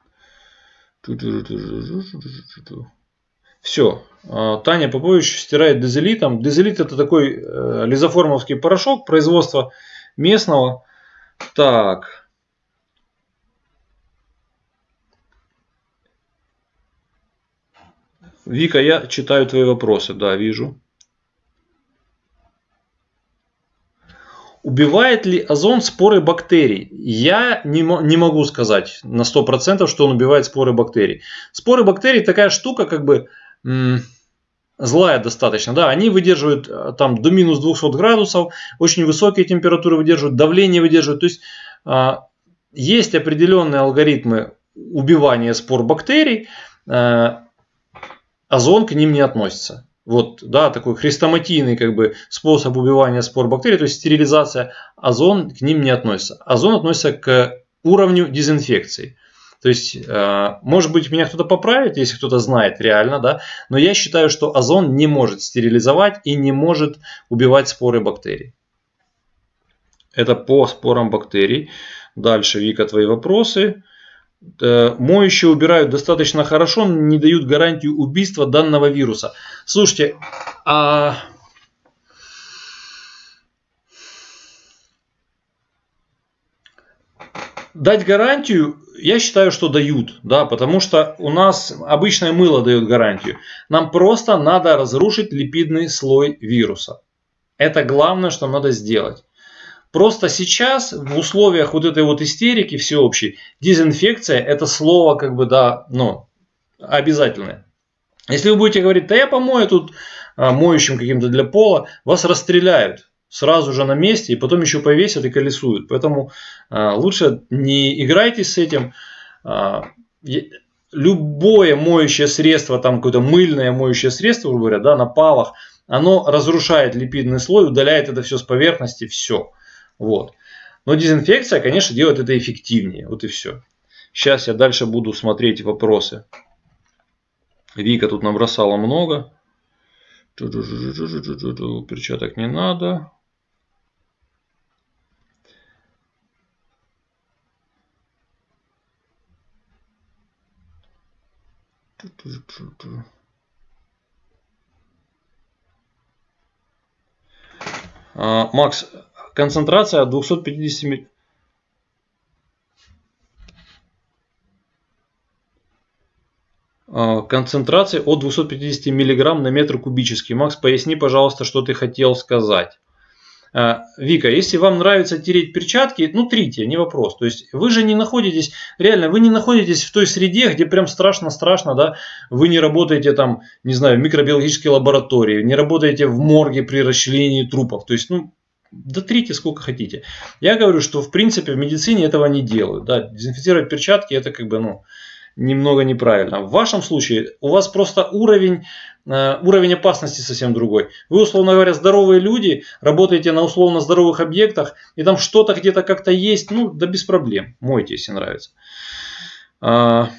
Все. А, Таня Попович стирает дезелитом. Дезелит это такой э, лизоформовский порошок производства местного. Так. Вика, я читаю твои вопросы. Да, вижу. Убивает ли озон споры бактерий? Я не, не могу сказать на 100%, что он убивает споры бактерий. Споры бактерий такая штука, как бы злая достаточно, да, они выдерживают э, там до минус 200 градусов, очень высокие температуры выдерживают, давление выдерживают, то есть а, есть определенные алгоритмы убивания спор бактерий, а, озон к ним не относится. Вот, да, такой хрестоматийный как бы способ убивания спор бактерий, то есть стерилизация, озон к ним не относится. Озон относится к уровню дезинфекции. То есть, э, может быть, меня кто-то поправит, если кто-то знает реально, да, но я считаю, что озон не может стерилизовать и не может убивать споры бактерий. Это по спорам бактерий. Дальше, Вика, твои вопросы. Э, моющие убирают достаточно хорошо, не дают гарантию убийства данного вируса. Слушайте, а... дать гарантию я считаю, что дают, да, потому что у нас обычное мыло дает гарантию. Нам просто надо разрушить липидный слой вируса. Это главное, что надо сделать. Просто сейчас в условиях вот этой вот истерики всеобщей дезинфекция это слово как бы да, ну, обязательное. Если вы будете говорить, да я помою тут а, моющим каким-то для пола, вас расстреляют сразу же на месте и потом еще повесят и колесуют. Поэтому а, лучше не играйтесь с этим. А, любое моющее средство, там какое-то мыльное моющее средство, грубо говоря, да, на палах, оно разрушает липидный слой, удаляет это все с поверхности, все. Вот. Но дезинфекция, конечно, делает это эффективнее. Вот и все. Сейчас я дальше буду смотреть вопросы. Вика тут набросала много. Перчаток не надо. А, Макс, концентрация 250 а, концентрации от 250 мг на метр кубический. Макс, поясни, пожалуйста, что ты хотел сказать. А, Вика, если вам нравится тереть перчатки, ну трите, не вопрос. То есть вы же не находитесь, реально, вы не находитесь в той среде, где прям страшно-страшно, да, вы не работаете там, не знаю, в микробиологической лаборатории, не работаете в морге при расчленении трупов. То есть, ну, да трите сколько хотите. Я говорю, что в принципе в медицине этого не делают. Да, дезинфицировать перчатки это как бы, ну, немного неправильно. В вашем случае у вас просто уровень, э, уровень опасности совсем другой. Вы, условно говоря, здоровые люди, работаете на условно здоровых объектах, и там что-то где-то как-то есть, ну, да без проблем. Мойте, если нравится. А,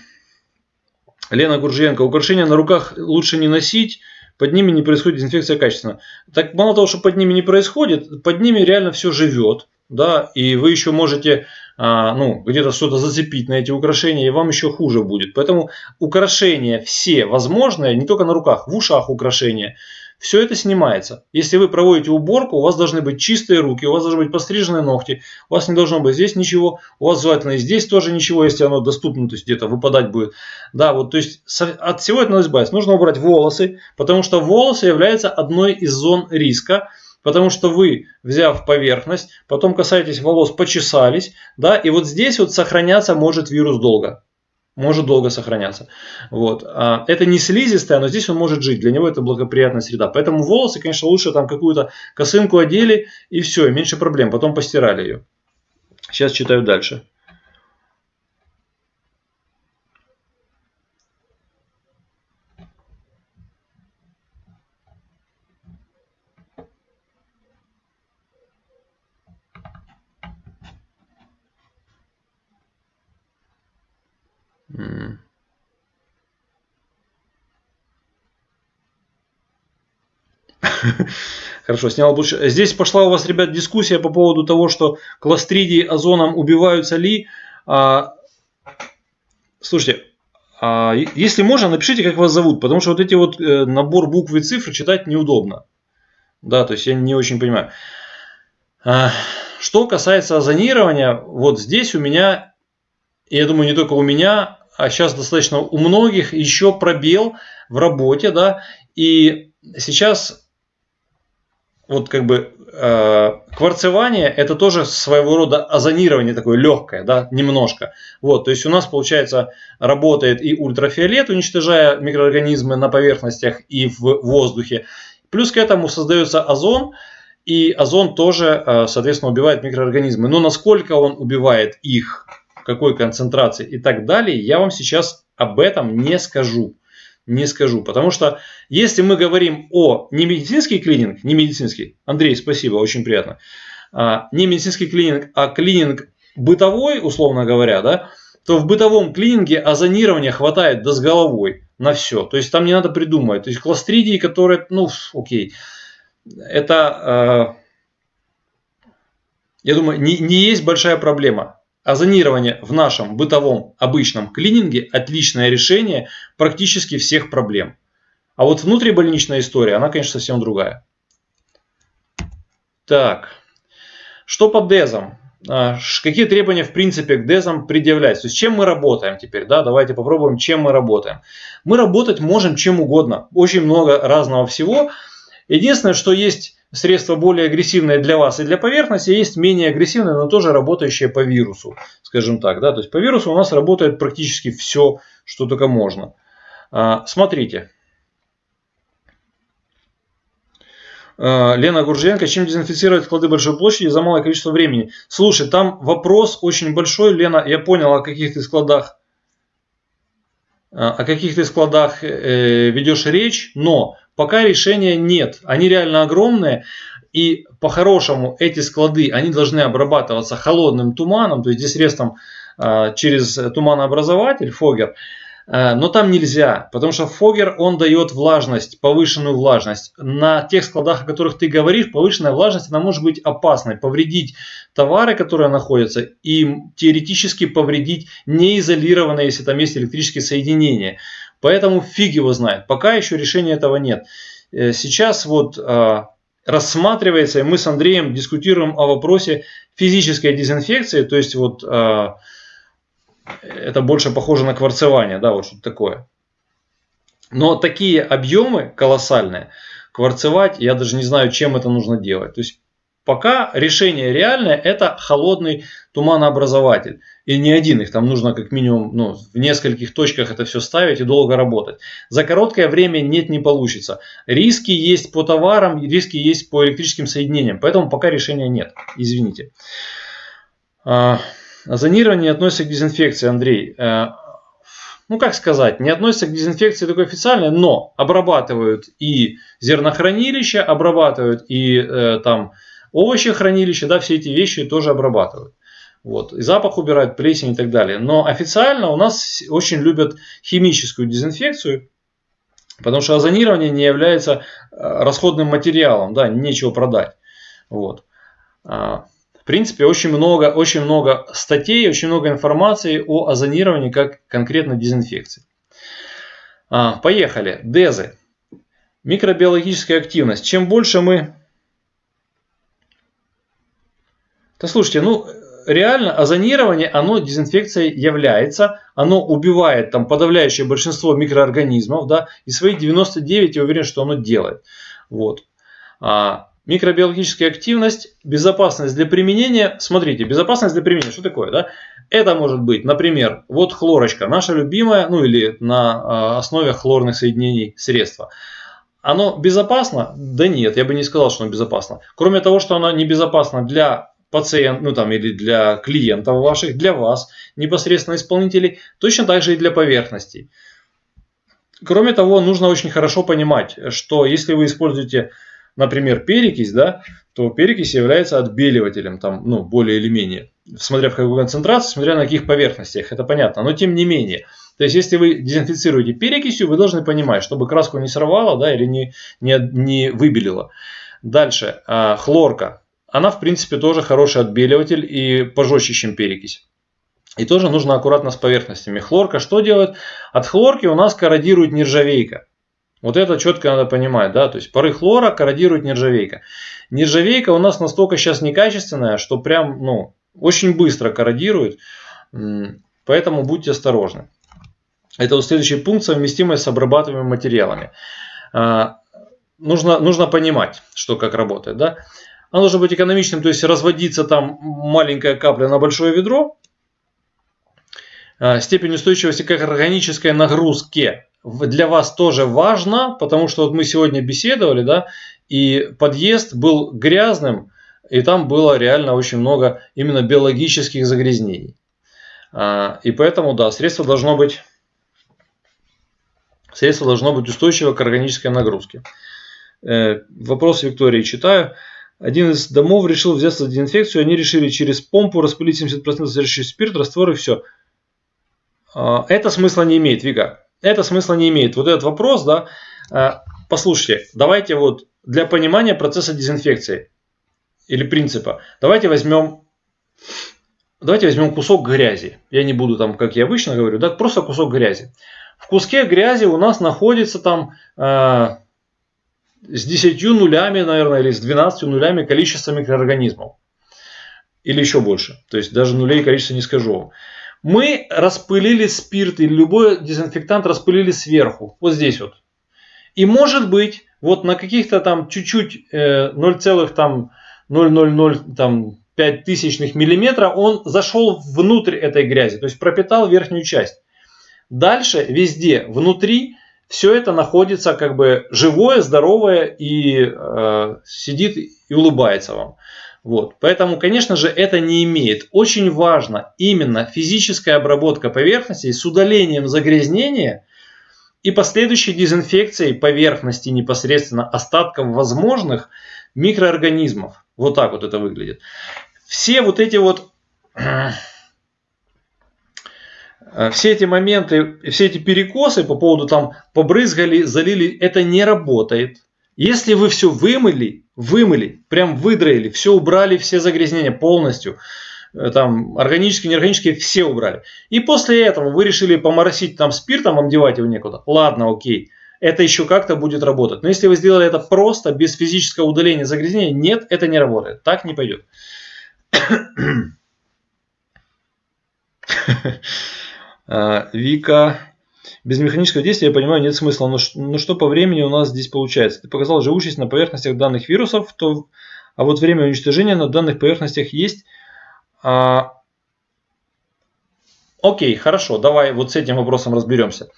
Лена Гуржиенко. Украшения на руках лучше не носить, под ними не происходит дезинфекция качественно. Так мало того, что под ними не происходит, под ними реально все живет. Да, и вы еще можете ну, где-то что-то зацепить на эти украшения, и вам еще хуже будет. Поэтому украшения все возможные, не только на руках, в ушах украшения, все это снимается. Если вы проводите уборку, у вас должны быть чистые руки, у вас должны быть постриженные ногти, у вас не должно быть здесь ничего, у вас желательно и здесь тоже ничего, если оно доступно, то есть где-то выпадать будет. Да, вот, то есть от всего этого избавиться. Нужно убрать волосы, потому что волосы являются одной из зон риска, Потому что вы, взяв поверхность, потом касаетесь волос, почесались, да, и вот здесь вот сохраняться может вирус долго. Может долго сохраняться. Вот. А это не слизистая, но здесь он может жить. Для него это благоприятная среда. Поэтому волосы, конечно, лучше там какую-то косынку одели и все, меньше проблем. Потом постирали ее. Сейчас читаю дальше. Хорошо, снял больше. Здесь пошла у вас, ребят, дискуссия по поводу того, что кластридии озоном убиваются ли. А, слушайте, а, если можно, напишите, как вас зовут, потому что вот эти вот э, набор букв и цифр читать неудобно. Да, то есть я не очень понимаю. А, что касается озонирования, вот здесь у меня, я думаю, не только у меня, а сейчас достаточно у многих еще пробел в работе, да, и сейчас вот как бы э, кварцевание это тоже своего рода озонирование такое легкое, да, немножко. Вот, то есть у нас получается работает и ультрафиолет, уничтожая микроорганизмы на поверхностях и в воздухе. Плюс к этому создается озон, и озон тоже, э, соответственно, убивает микроорганизмы. Но насколько он убивает их, какой концентрации и так далее, я вам сейчас об этом не скажу. Не скажу, потому что если мы говорим о не медицинский клининг, не медицинский, Андрей, спасибо, очень приятно, а, не медицинский клининг, а клининг бытовой, условно говоря, да, то в бытовом клининге озонирования хватает до с головой на все. То есть там не надо придумывать. То есть кластридии, которые, ну, окей, это, э, я думаю, не, не есть большая проблема. Озонирование в нашем бытовом обычном клининге отличное решение практически всех проблем. А вот внутрибольничная история, она, конечно, совсем другая. Так, что по дезам? А, какие требования, в принципе, к дезам предъявляются? То есть, чем мы работаем теперь? Да, давайте попробуем, чем мы работаем. Мы работать можем чем угодно. Очень много разного всего. Единственное, что есть средства более агрессивные для вас и для поверхности, есть менее агрессивные, но тоже работающие по вирусу, скажем так. Да? То есть по вирусу у нас работает практически все, что только можно. А, смотрите. А, Лена Гурженко, чем дезинфицировать склады большой площади за малое количество времени? Слушай, там вопрос очень большой, Лена, я понял, о каких ты складах а, о каких ты складах э, ведешь речь, но пока решения нет. Они реально огромные. И по-хорошему эти склады, они должны обрабатываться холодным туманом, то есть здесь средством а, через туманообразователь, фогер. Э, но там нельзя, потому что фогер, он дает влажность, повышенную влажность. На тех складах, о которых ты говоришь, повышенная влажность, она может быть опасной, повредить товары, которые находятся, и теоретически повредить неизолированные, если там есть электрические соединения. Поэтому фиг его знает, пока еще решения этого нет. Э, сейчас вот э, рассматривается, и мы с Андреем дискутируем о вопросе физической дезинфекции, то есть вот это больше похоже на кварцевание, да, вот что-то такое. Но такие объемы колоссальные, кварцевать, я даже не знаю, чем это нужно делать. То есть пока решение реальное, это холодный туманообразователь. И не один, их там нужно как минимум ну, в нескольких точках это все ставить и долго работать. За короткое время нет, не получится. Риски есть по товарам, риски есть по электрическим соединениям. Поэтому пока решения нет. Извините. А, Зонирование относится к дезинфекции, Андрей. Э, ну, как сказать, не относится к дезинфекции такой официальной, но обрабатывают и зернохранилища, обрабатывают и э, там овощехранилища, да, все эти вещи тоже обрабатывают. Вот. И запах убирают, плесень и так далее. Но официально у нас очень любят химическую дезинфекцию, потому что озонирование не является э, расходным материалом, да, нечего продать. Вот. А, в принципе, очень много, очень много статей, очень много информации о озонировании как конкретно дезинфекции. А, поехали. Дезы. Микробиологическая активность. Чем больше мы... Да слушайте, ну реально озонирование, оно дезинфекцией является, оно убивает там подавляющее большинство микроорганизмов, да, и свои 99 я уверен, что оно делает. Вот. А, Микробиологическая активность, безопасность для применения. Смотрите, безопасность для применения, что такое? Да? Это может быть, например, вот хлорочка, наша любимая, ну или на а, основе хлорных соединений средства. Оно безопасно? Да нет, я бы не сказал, что оно безопасно. Кроме того, что оно небезопасно для пациентов, ну там или для клиентов ваших, для вас, непосредственно исполнителей, точно так же и для поверхностей. Кроме того, нужно очень хорошо понимать, что если вы используете например, перекись, да, то перекись является отбеливателем, там, ну, более или менее. Смотря в какой концентрации, смотря на каких поверхностях, это понятно. Но тем не менее. То есть, если вы дезинфицируете перекисью, вы должны понимать, чтобы краску не сорвало, да, или не, не, не выбелило. Дальше, а, хлорка. Она, в принципе, тоже хороший отбеливатель и пожестче, чем перекись. И тоже нужно аккуратно с поверхностями. Хлорка что делает? От хлорки у нас корродирует нержавейка. Вот это четко надо понимать, да, то есть пары хлора корродирует нержавейка. Нержавейка у нас настолько сейчас некачественная, что прям, ну, очень быстро корродирует, поэтому будьте осторожны. Это вот следующий пункт, совместимость с обрабатываемыми материалами. А, нужно, нужно понимать, что как работает, да. Оно должно быть экономичным, то есть разводиться там маленькая капля на большое ведро. А, степень устойчивости к органической нагрузке для вас тоже важно, потому что вот мы сегодня беседовали, да, и подъезд был грязным, и там было реально очень много именно биологических загрязнений. А, и поэтому, да, средство должно быть, средство должно быть устойчиво к органической нагрузке. Э, вопрос Виктории читаю. Один из домов решил взяться за дезинфекцию, они решили через помпу распылить 70% содержащий спирт, раствор и все. А, это смысла не имеет, Вика это смысла не имеет. Вот этот вопрос, да, э, послушайте, давайте вот для понимания процесса дезинфекции или принципа, давайте возьмем, давайте возьмем кусок грязи. Я не буду там, как я обычно говорю, да, просто кусок грязи. В куске грязи у нас находится там э, с 10 нулями, наверное, или с 12 нулями количество микроорганизмов. Или еще больше. То есть даже нулей количество не скажу вам мы распылили спирт или любой дезинфектант распылили сверху, вот здесь вот. И может быть, вот на каких-то там чуть-чуть э, 0,000 тысячных миллиметра он зашел внутрь этой грязи, то есть пропитал верхнюю часть. Дальше везде внутри все это находится как бы живое, здоровое и э, сидит и улыбается вам. Вот. Поэтому, конечно же, это не имеет. Очень важно именно физическая обработка поверхности с удалением загрязнения и последующей дезинфекцией поверхности непосредственно остатков возможных микроорганизмов. Вот так вот это выглядит. Все вот эти вот все эти моменты, все эти перекосы по поводу там побрызгали, залили, это не работает. Если вы все вымыли, вымыли, прям выдроили, все убрали, все загрязнения полностью, э, там органические, неорганические, все убрали. И после этого вы решили поморосить там спиртом, вам девать его некуда. Ладно, окей. Это еще как-то будет работать. Но если вы сделали это просто, без физического удаления загрязнения, нет, это не работает. Так не пойдет. А, Вика. Без механического действия, я понимаю, нет смысла. Но, но что по времени у нас здесь получается? Ты показал живучесть на поверхностях данных вирусов, то, а вот время уничтожения на данных поверхностях есть. А, окей, хорошо, давай вот с этим вопросом разберемся.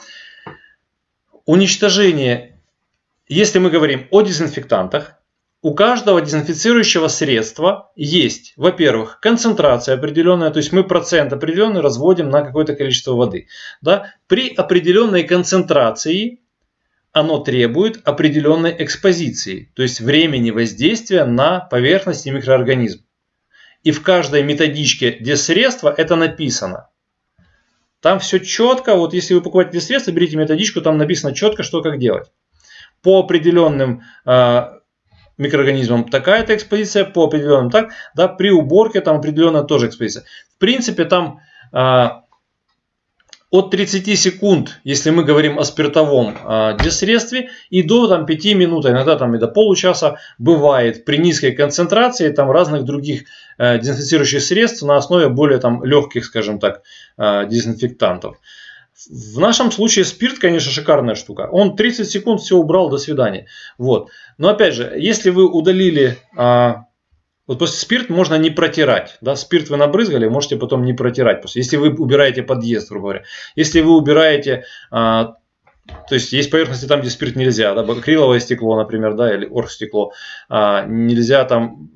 Уничтожение, если мы говорим о дезинфектантах, у каждого дезинфицирующего средства есть, во-первых, концентрация определенная, то есть мы процент определенный разводим на какое-то количество воды. Да? При определенной концентрации оно требует определенной экспозиции, то есть времени воздействия на поверхность и микроорганизм. И в каждой методичке средства это написано. Там все четко, вот если вы покупаете средства, берите методичку, там написано четко, что как делать. По определенным а, микроорганизмам такая-то экспозиция, по определенным так, да, при уборке там определенная тоже экспозиция. В принципе, там а, от 30 секунд, если мы говорим о спиртовом а, десредстве, и до там, 5 минут, а иногда там, и до получаса бывает при низкой концентрации там, разных других а, дезинфицирующих средств на основе более там, легких, скажем так, а, дезинфектантов. В нашем случае спирт, конечно, шикарная штука. Он 30 секунд все убрал, до свидания. Вот. Но опять же, если вы удалили... А, вот после спирт можно не протирать. Да? Спирт вы набрызгали, можете потом не протирать. После, если вы убираете подъезд, грубо говоря. Если вы убираете... А, то есть есть поверхности там, где спирт нельзя, да, акриловое стекло, например, да, или оргстекло, а, нельзя там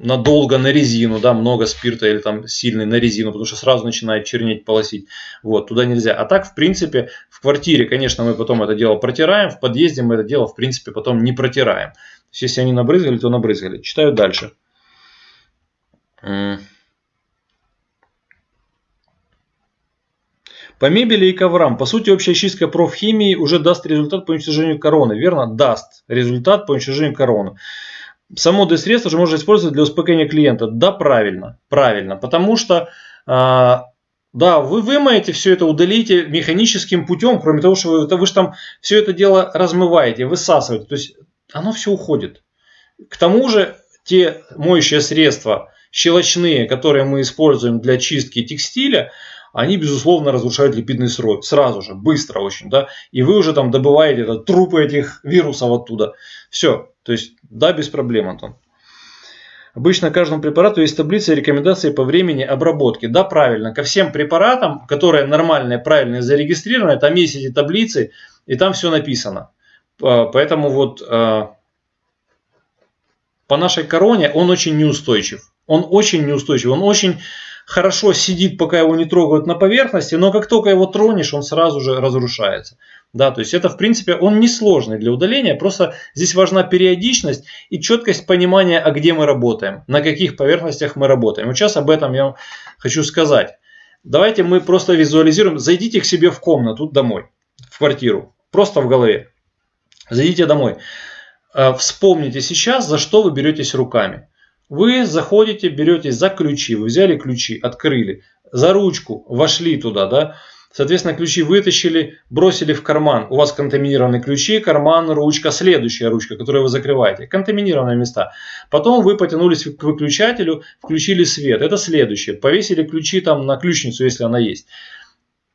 надолго на резину, да, много спирта или там сильный на резину, потому что сразу начинает чернеть, полосить. Вот, туда нельзя. А так, в принципе, в квартире, конечно, мы потом это дело протираем, в подъезде мы это дело, в принципе, потом не протираем. То есть, если они набрызгали, то набрызгали. Читаю дальше. По мебели и коврам. По сути, общая чистка профхимии уже даст результат по уничтожению короны. Верно? Даст результат по уничтожению короны само D-средство уже можно использовать для успокоения клиента. Да, правильно, правильно, потому что а, да, вы вымоете все это, удалите механическим путем, кроме того, что вы, вы же там все это дело размываете, высасываете, то есть оно все уходит. К тому же те моющие средства щелочные, которые мы используем для чистки текстиля, они, безусловно, разрушают липидный слой сразу же, быстро очень, да, и вы уже там добываете это, трупы этих вирусов оттуда. Все, то есть, да, без проблем, Антон. Обычно каждому препарату есть таблица и рекомендации по времени обработки. Да, правильно. Ко всем препаратам, которые нормальные, правильные, зарегистрированы, там есть эти таблицы, и там все написано. Поэтому вот а, по нашей короне он очень неустойчив. Он очень неустойчив. Он очень хорошо сидит, пока его не трогают на поверхности, но как только его тронешь, он сразу же разрушается. Да, то есть это в принципе он не сложный для удаления, просто здесь важна периодичность и четкость понимания, а где мы работаем, на каких поверхностях мы работаем. Вот сейчас об этом я вам хочу сказать. Давайте мы просто визуализируем, зайдите к себе в комнату домой, в квартиру, просто в голове. Зайдите домой. Э, вспомните сейчас, за что вы беретесь руками. Вы заходите, беретесь за ключи, вы взяли ключи, открыли, за ручку, вошли туда, да, Соответственно, ключи вытащили, бросили в карман. У вас контаминированные ключи, карман, ручка, следующая ручка, которую вы закрываете. Контаминированные места. Потом вы потянулись к выключателю, включили свет. Это следующее. Повесили ключи там на ключницу, если она есть.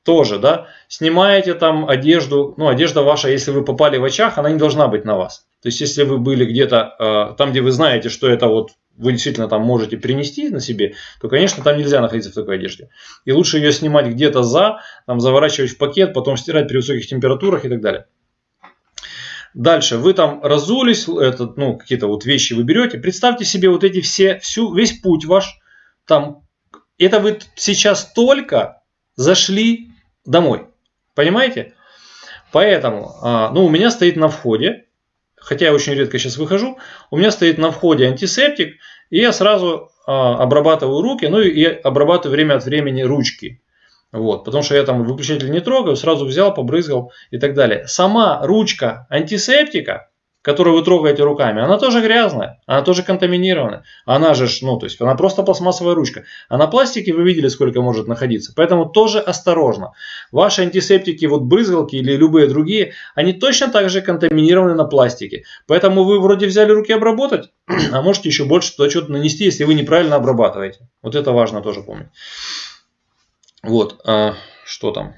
Тоже, да. Снимаете там одежду. Ну, одежда ваша, если вы попали в очаг, она не должна быть на вас. То есть, если вы были где-то там, где вы знаете, что это вот вы действительно там можете принести на себе, то, конечно, там нельзя находиться в такой одежде. И лучше ее снимать где-то за, там, заворачивать в пакет, потом стирать при высоких температурах и так далее. Дальше, вы там разулись, этот, ну, какие-то вот вещи вы берете. Представьте себе вот эти все, всю, весь путь ваш, там, это вы сейчас только зашли домой. Понимаете? Поэтому, а, ну, у меня стоит на входе, хотя я очень редко сейчас выхожу, у меня стоит на входе антисептик, и я сразу а, обрабатываю руки, ну и обрабатываю время от времени ручки. Вот, потому что я там выключатель не трогаю, сразу взял, побрызгал и так далее. Сама ручка антисептика, которую вы трогаете руками, она тоже грязная, она тоже контаминированная. Она же, ну, то есть она просто пластмассовая ручка. А на пластике вы видели, сколько может находиться. Поэтому тоже осторожно. Ваши антисептики, вот брызгалки или любые другие, они точно так же контаминированы на пластике. Поэтому вы вроде взяли руки обработать, а можете еще больше туда что-то нанести, если вы неправильно обрабатываете. Вот это важно тоже помнить. Вот, а, что там?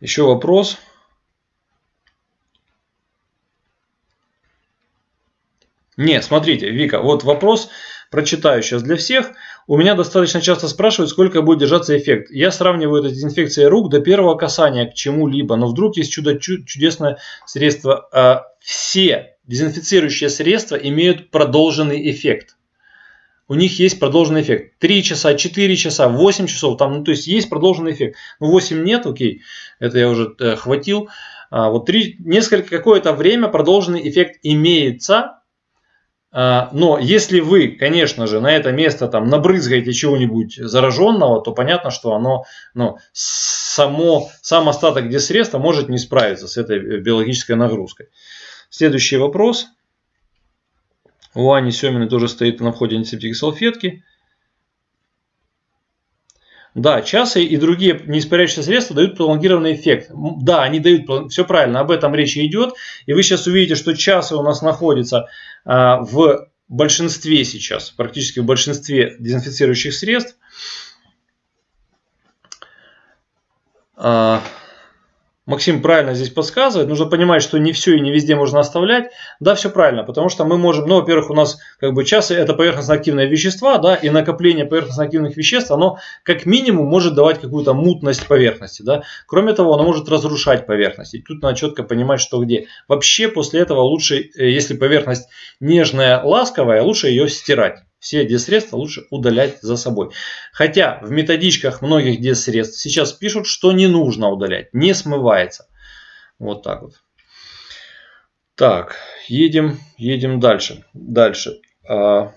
Еще вопрос. Не, смотрите, Вика, вот вопрос прочитаю сейчас для всех. У меня достаточно часто спрашивают, сколько будет держаться эффект. Я сравниваю это дезинфекцией рук до первого касания к чему-либо, но вдруг есть чудо чудесное средство. А, все дезинфицирующие средства имеют продолженный эффект у них есть продолженный эффект. 3 часа, 4 часа, 8 часов, там, ну, то есть есть продолженный эффект. Ну, 8 нет, окей, это я уже э, хватил. А, вот 3, несколько, какое-то время продолженный эффект имеется, но если вы, конечно же, на это место там набрызгаете чего-нибудь зараженного, то понятно, что оно, ну, само, сам остаток десредства может не справиться с этой биологической нагрузкой. Следующий вопрос. У Ани Семиной тоже стоит на входе антисептик и салфетки. Да, часы и другие неиспаряющие средства дают пролонгированный эффект. Да, они дают, все правильно, об этом речь идет. И вы сейчас увидите, что часы у нас находятся а, в большинстве сейчас, практически в большинстве дезинфицирующих средств. А, Максим правильно здесь подсказывает. Нужно понимать, что не все и не везде можно оставлять. Да, все правильно, потому что мы можем, ну, во-первых, у нас как бы часы это поверхностно-активные вещества, да, и накопление поверхностно-активных веществ, оно как минимум может давать какую-то мутность поверхности, да. Кроме того, оно может разрушать поверхность. И тут надо четко понимать, что где. Вообще после этого лучше, э, если поверхность нежная, ласковая, лучше ее стирать все диссредства лучше удалять за собой. Хотя в методичках многих диссредств сейчас пишут, что не нужно удалять, не смывается. Вот так вот. Так, едем, едем дальше. Дальше. А,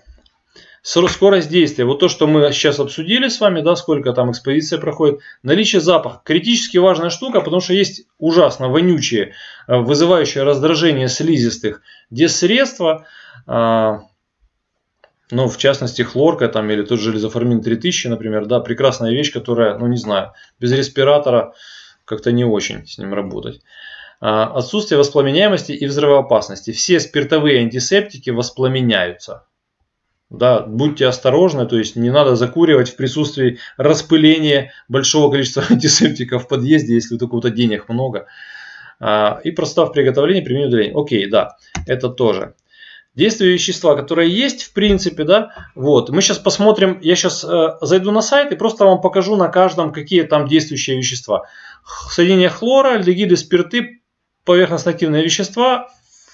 скорость действия. Вот то, что мы сейчас обсудили с вами, да, сколько там экспозиция проходит. Наличие запаха. Критически важная штука, потому что есть ужасно вонючие, а, вызывающие раздражение слизистых диссредства. Ну, в частности, хлорка там или тот же железоформин 3000, например, да, прекрасная вещь, которая, ну, не знаю, без респиратора как-то не очень с ним работать. А, отсутствие воспламеняемости и взрывоопасности. Все спиртовые антисептики воспламеняются. Да, будьте осторожны, то есть не надо закуривать в присутствии распыления большого количества антисептиков в подъезде, если у такого-то денег много. А, и простав приготовления, применение удаления. Окей, да, это тоже действия вещества, которые есть в принципе, да, вот, мы сейчас посмотрим, я сейчас э, зайду на сайт и просто вам покажу на каждом, какие там действующие вещества. Соединение хлора, альдегиды, спирты, поверхностно-активные вещества,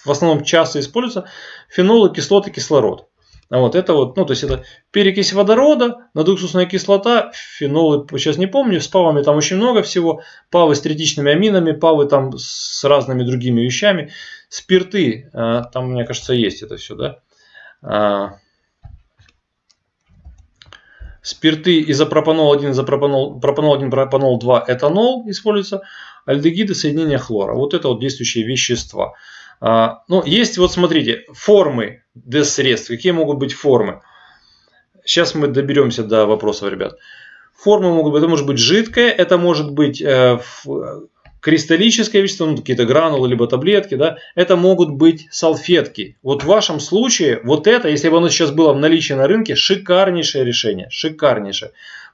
в основном часто используются, фенолы, кислоты, кислород. А вот это вот, ну то есть это перекись водорода, надуксусная кислота, фенолы, сейчас не помню, с павами там очень много всего, павы с третичными аминами, павы там с разными другими вещами, спирты, а, там мне кажется есть это все, да. А, спирты изопропанол 1, изопропанол, пропанол 1, пропанол 2, этанол используется, альдегиды, соединения хлора. Вот это вот действующие вещества. А, ну, есть вот смотрите, формы ДЭС-средств. Какие могут быть формы? Сейчас мы доберемся до вопросов, ребят. Формы могут быть, это может быть жидкое, это может быть э, кристаллическое вещество, ну, какие-то гранулы, либо таблетки, да, это могут быть салфетки. Вот в вашем случае, вот это, если бы оно сейчас было в наличии на рынке, шикарнейшее решение, шикарнейшее.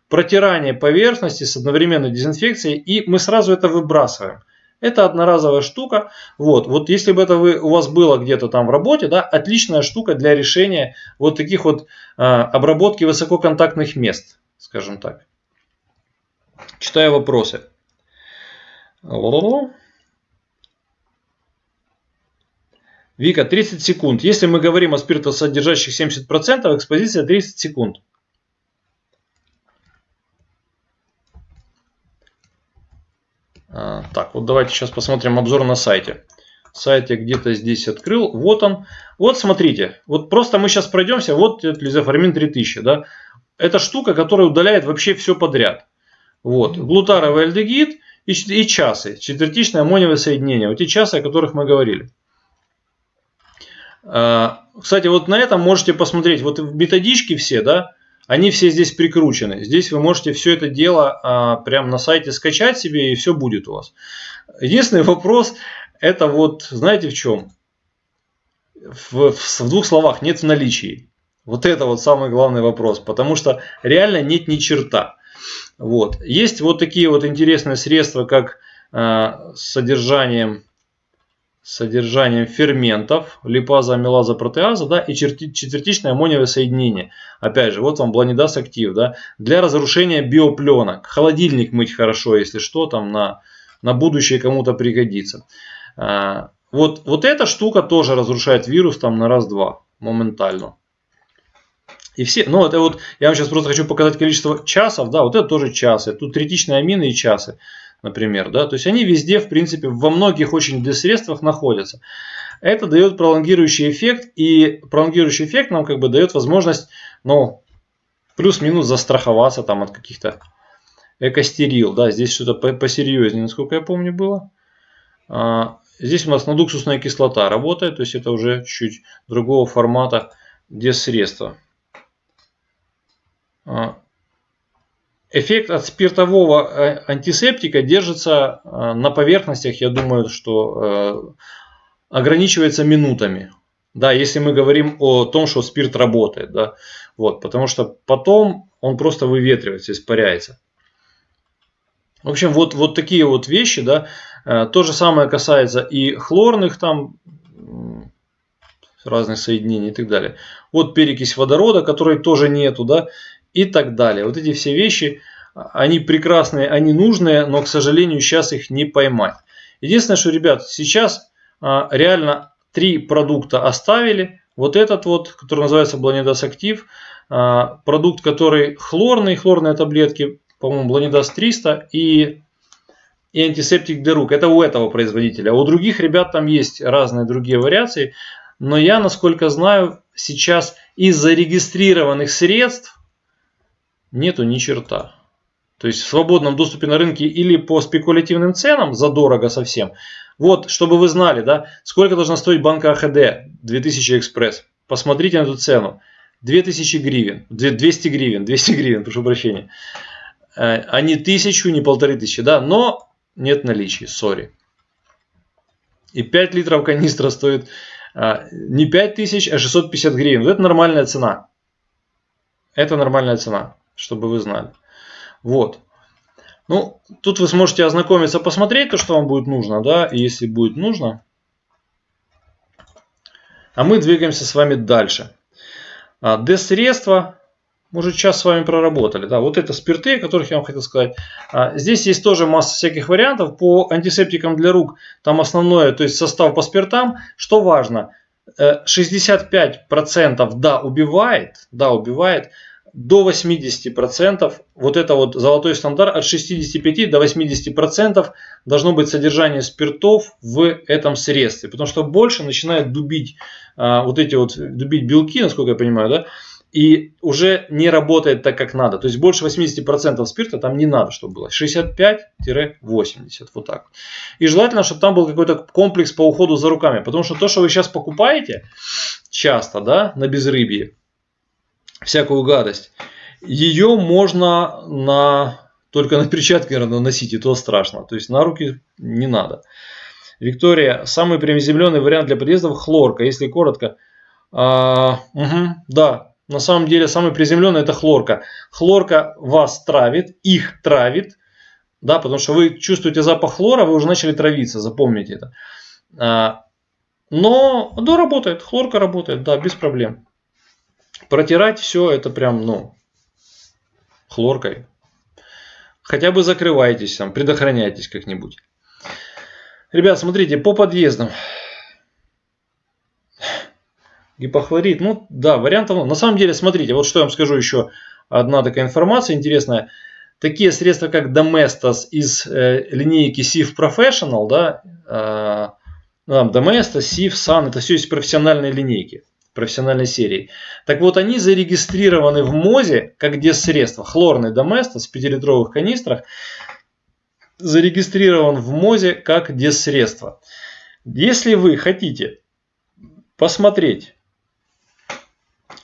Протирание поверхности с одновременной дезинфекцией, и мы сразу это выбрасываем. Это одноразовая штука. Вот, вот если бы это вы, у вас было где-то там в работе, да, отличная штука для решения вот таких вот а, обработки высококонтактных мест, скажем так. Читаю вопросы. Вика, 30 секунд. Если мы говорим о спиртосодержащих 70%, экспозиция 30 секунд. А, так, вот давайте сейчас посмотрим обзор на сайте. Сайт я где-то здесь открыл. Вот он. Вот смотрите. Вот просто мы сейчас пройдемся. Вот лизофармин 3000. Да? Это штука, которая удаляет вообще все подряд. Вот. Глутаровый альдегид и, и часы. Четвертичное аммониевое соединение. Вот те часы, о которых мы говорили. А, кстати, вот на этом можете посмотреть. Вот методички все, да, они все здесь прикручены. Здесь вы можете все это дело а, прямо на сайте скачать себе и все будет у вас. Единственный вопрос это вот знаете в чем? В, в, в двух словах нет в наличии. Вот это вот самый главный вопрос. Потому что реально нет ни черта. Вот. Есть вот такие вот интересные средства, как э, с содержанием содержанием ферментов, липаза, амилаза, протеаза, да, и четвертичное аммониевое соединение. Опять же, вот вам бланидас актив, да, для разрушения биопленок. Холодильник мыть хорошо, если что, там на, на будущее кому-то пригодится. А, вот, вот эта штука тоже разрушает вирус там на раз-два, моментально. И все, ну это вот, я вам сейчас просто хочу показать количество часов, да, вот это тоже часы. Тут третичные амины и часы например. Да? То есть они везде, в принципе, во многих очень средствах находятся. Это дает пролонгирующий эффект, и пролонгирующий эффект нам как бы дает возможность, ну, плюс-минус застраховаться там от каких-то экостерил. Да, здесь что-то посерьезнее, насколько я помню, было. А, здесь у нас надуксусная кислота работает, то есть это уже чуть другого формата средства. А, Эффект от спиртового э, антисептика держится э, на поверхностях, я думаю, что э, ограничивается минутами. Да, если мы говорим о том, что спирт работает, да, вот, потому что потом он просто выветривается, испаряется. В общем, вот, вот такие вот вещи, да, то же самое касается и хлорных там разных соединений и так далее. Вот перекись водорода, которой тоже нету, да, и так далее. Вот эти все вещи, они прекрасные, они нужные, но, к сожалению, сейчас их не поймать. Единственное, что, ребят, сейчас а, реально три продукта оставили. Вот этот вот, который называется Бланидас Актив, продукт, который хлорный, хлорные таблетки, по-моему, Бланидас 300 и, и антисептик для рук. Это у этого производителя. А у других ребят там есть разные другие вариации. Но я, насколько знаю, сейчас из зарегистрированных средств нету ни черта. То есть в свободном доступе на рынке или по спекулятивным ценам, задорого совсем. Вот, чтобы вы знали, да, сколько должна стоить банка АХД 2000 экспресс. Посмотрите на эту цену. 2000 гривен, 200 гривен, 200 гривен, прошу прощения. Э, а не тысячу, не полторы тысячи, да, но нет наличия, сори. И 5 литров канистра стоит э, не 5000, а 650 гривен. Вот это нормальная цена. Это нормальная цена чтобы вы знали. Вот. Ну, тут вы сможете ознакомиться, посмотреть то, что вам будет нужно, да, и если будет нужно. А мы двигаемся с вами дальше. А, Д-средства мы уже час с вами проработали. Да, вот это спирты, о которых я вам хотел сказать. А, здесь есть тоже масса всяких вариантов. По антисептикам для рук там основное, то есть состав по спиртам. Что важно, 65% э, да убивает, да убивает, до 80%, вот это вот золотой стандарт, от 65 до 80% должно быть содержание спиртов в этом средстве. Потому что больше начинает дубить а, вот эти вот, дубить белки, насколько я понимаю, да, и уже не работает так, как надо. То есть больше 80% спирта там не надо, чтобы было. 65-80, вот так. И желательно, чтобы там был какой-то комплекс по уходу за руками. Потому что то, что вы сейчас покупаете часто, да, на безрыбье, всякую гадость. Ее можно на только на перчатки наверное, носить, и то страшно. То есть на руки не надо. Виктория, самый приземленный вариант для подъездов хлорка, если коротко. А, угу, да, на самом деле самый приземленный это хлорка. Хлорка вас травит, их травит, Да, потому что вы чувствуете запах хлора, вы уже начали травиться, запомните это. А, но, да, работает, хлорка работает, да, без проблем. Протирать все это прям, ну, хлоркой. Хотя бы закрывайтесь там, предохраняйтесь как-нибудь. Ребят, смотрите, по подъездам. Гипохлорид, ну да, вариантов. На самом деле, смотрите, вот что я вам скажу еще. Одна такая информация интересная. Такие средства, как Domestos из э, линейки SIF Professional, да, э, ну, Domestos, SIF, Sun, это все из профессиональной линейки профессиональной серии. Так вот, они зарегистрированы в МОЗе как средства. Хлорный Доместос в 5-литровых канистрах зарегистрирован в МОЗе как средства. Если вы хотите посмотреть,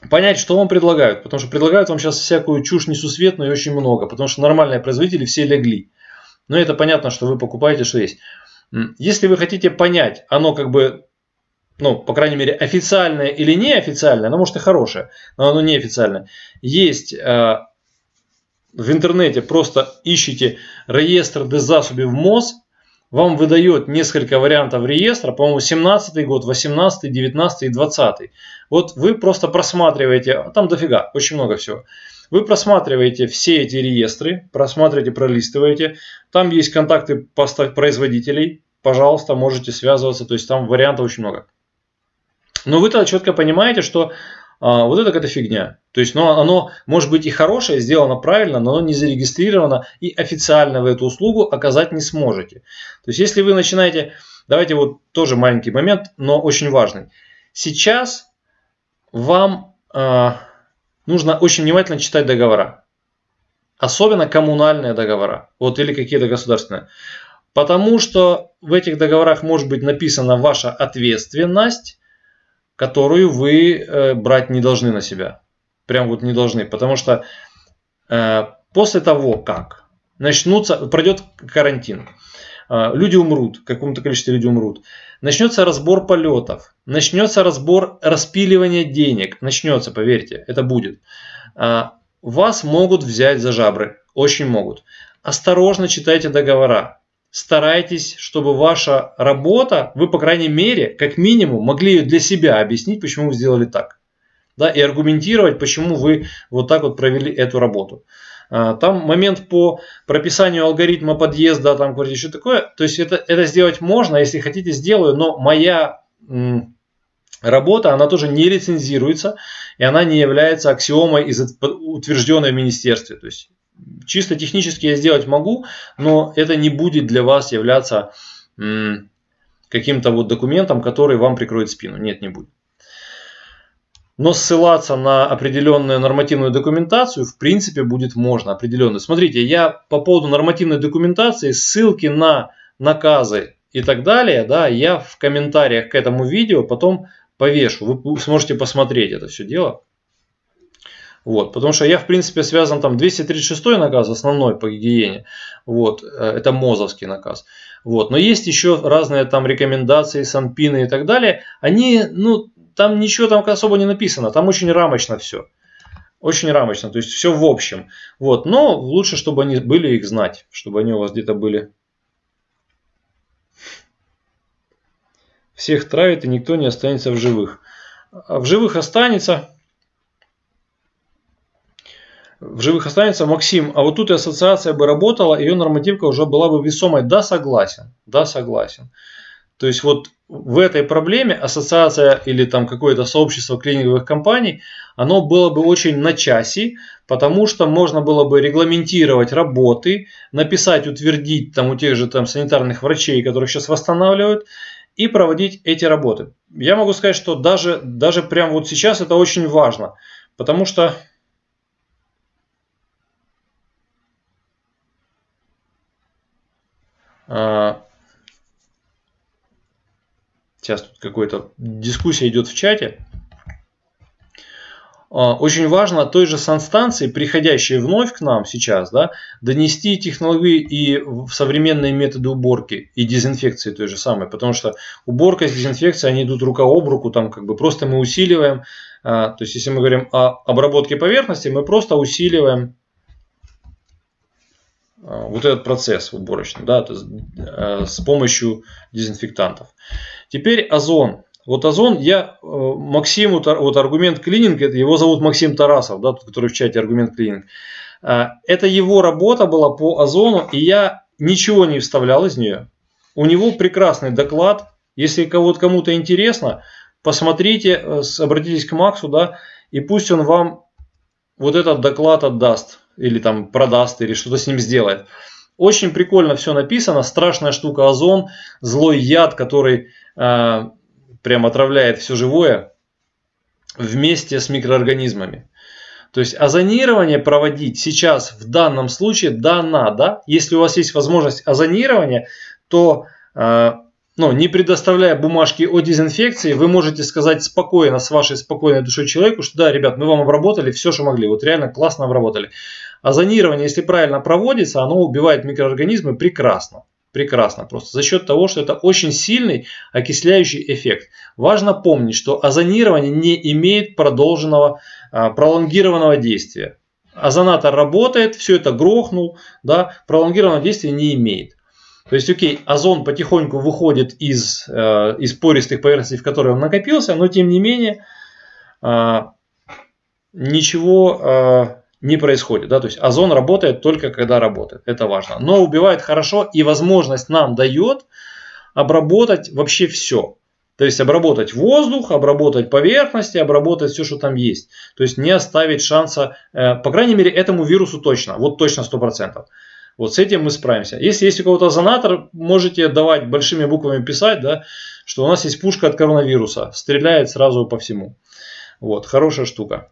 понять, что вам предлагают, потому что предлагают вам сейчас всякую чушь несусветную и очень много, потому что нормальные производители все легли. Но это понятно, что вы покупаете, что есть. Если вы хотите понять, оно как бы ну, по крайней мере, официальное или неофициальное, оно может и хорошее, но оно неофициальное, есть э, в интернете, просто ищите реестр дезасуби в МОЗ, вам выдает несколько вариантов реестра, по-моему, 17 год, 18, 19 и 20. Вот вы просто просматриваете, там дофига, очень много всего. Вы просматриваете все эти реестры, просматриваете, пролистываете. Там есть контакты производителей, пожалуйста, можете связываться, то есть там вариантов очень много. Но вы тогда четко понимаете, что а, вот это какая-то фигня. То есть ну, оно может быть и хорошее, сделано правильно, но оно не зарегистрировано и официально вы эту услугу оказать не сможете. То есть если вы начинаете, давайте вот тоже маленький момент, но очень важный. Сейчас вам э, нужно очень внимательно читать договора. Особенно коммунальные договора. Вот или какие-то государственные. Потому что в этих договорах может быть написана ваша ответственность которую вы э, брать не должны на себя. Прям вот не должны. Потому что э, после того, как начнутся, пройдет карантин, э, люди умрут, каком-то количестве людей умрут, начнется разбор полетов, начнется разбор распиливания денег, начнется, поверьте, это будет. Вас могут взять за жабры, очень могут. Осторожно читайте договора старайтесь, чтобы ваша работа, вы, по крайней мере, как минимум, могли ее для себя объяснить, почему вы сделали так. Да, и аргументировать, почему вы вот так вот провели эту работу. А, там момент по прописанию алгоритма подъезда, там говорите, что такое. То есть это, это сделать можно, если хотите, сделаю, но моя работа, она тоже не лицензируется, и она не является аксиомой, из, утвержденной в министерстве. То есть чисто технически я сделать могу, но это не будет для вас являться каким-то вот документом, который вам прикроет спину. Нет, не будет. Но ссылаться на определенную нормативную документацию в принципе будет можно. Определенную. Смотрите, я по поводу нормативной документации, ссылки на наказы и так далее, да, я в комментариях к этому видео потом повешу. Вы сможете посмотреть это все дело. Вот, потому что я, в принципе, связан там 236 наказ, основной по гигиене. Вот, э, это МОЗовский наказ. Вот, но есть еще разные там рекомендации, санпины и так далее. Они, ну, там ничего там особо не написано, там очень рамочно все. Очень рамочно, то есть все в общем. Вот, но лучше, чтобы они были их знать, чтобы они у вас где-то были. Всех травит и никто не останется в живых. А в живых останется, в живых останется. Максим, а вот тут и ассоциация бы работала, ее нормативка уже была бы весомой. Да, согласен. Да, согласен. То есть вот в этой проблеме ассоциация или там какое-то сообщество клининговых компаний, оно было бы очень на часе, потому что можно было бы регламентировать работы, написать, утвердить там у тех же там санитарных врачей, которых сейчас восстанавливают, и проводить эти работы. Я могу сказать, что даже, даже прямо вот сейчас это очень важно, потому что сейчас тут какой-то дискуссия идет в чате. А, очень важно той же санстанции, приходящей вновь к нам сейчас, да, донести технологии и современные методы уборки и дезинфекции той же самой. Потому что уборка с дезинфекцией, они идут рука об руку, там как бы просто мы усиливаем. А, то есть, если мы говорим о обработке поверхности, мы просто усиливаем вот этот процесс уборочный, да, то есть, с помощью дезинфектантов. Теперь озон. Вот озон, я Максиму, вот аргумент клининг, его зовут Максим Тарасов, да, тот, который в чате аргумент клининг. Это его работа была по озону, и я ничего не вставлял из нее. У него прекрасный доклад. Если кого-то кому-то интересно, посмотрите, обратитесь к Максу, да, и пусть он вам вот этот доклад отдаст, или там продаст, или что-то с ним сделает. Очень прикольно все написано, страшная штука озон, злой яд, который э, прям отравляет все живое вместе с микроорганизмами. То есть озонирование проводить сейчас в данном случае да надо. Если у вас есть возможность озонирования, то э, ну, не предоставляя бумажки о дезинфекции, вы можете сказать спокойно, с вашей спокойной душой человеку, что да, ребят, мы вам обработали все, что могли. Вот реально классно обработали. А если правильно проводится, оно убивает микроорганизмы прекрасно. Прекрасно просто. За счет того, что это очень сильный окисляющий эффект. Важно помнить, что озонирование не имеет продолженного, а, пролонгированного действия. Озонатор работает, все это грохнул, да, пролонгированного действия не имеет. То есть, окей, озон потихоньку выходит из, э, из пористых поверхностей, в которые он накопился, но тем не менее э, ничего э, не происходит. Да? То есть озон работает только когда работает. Это важно. Но убивает хорошо и возможность нам дает обработать вообще все. То есть обработать воздух, обработать поверхности, обработать все, что там есть. То есть не оставить шанса, э, по крайней мере, этому вирусу точно, вот точно 100%. Вот с этим мы справимся. Если есть у кого-то озонатор, можете давать большими буквами писать, да, что у нас есть пушка от коронавируса. Стреляет сразу по всему. Вот, хорошая штука.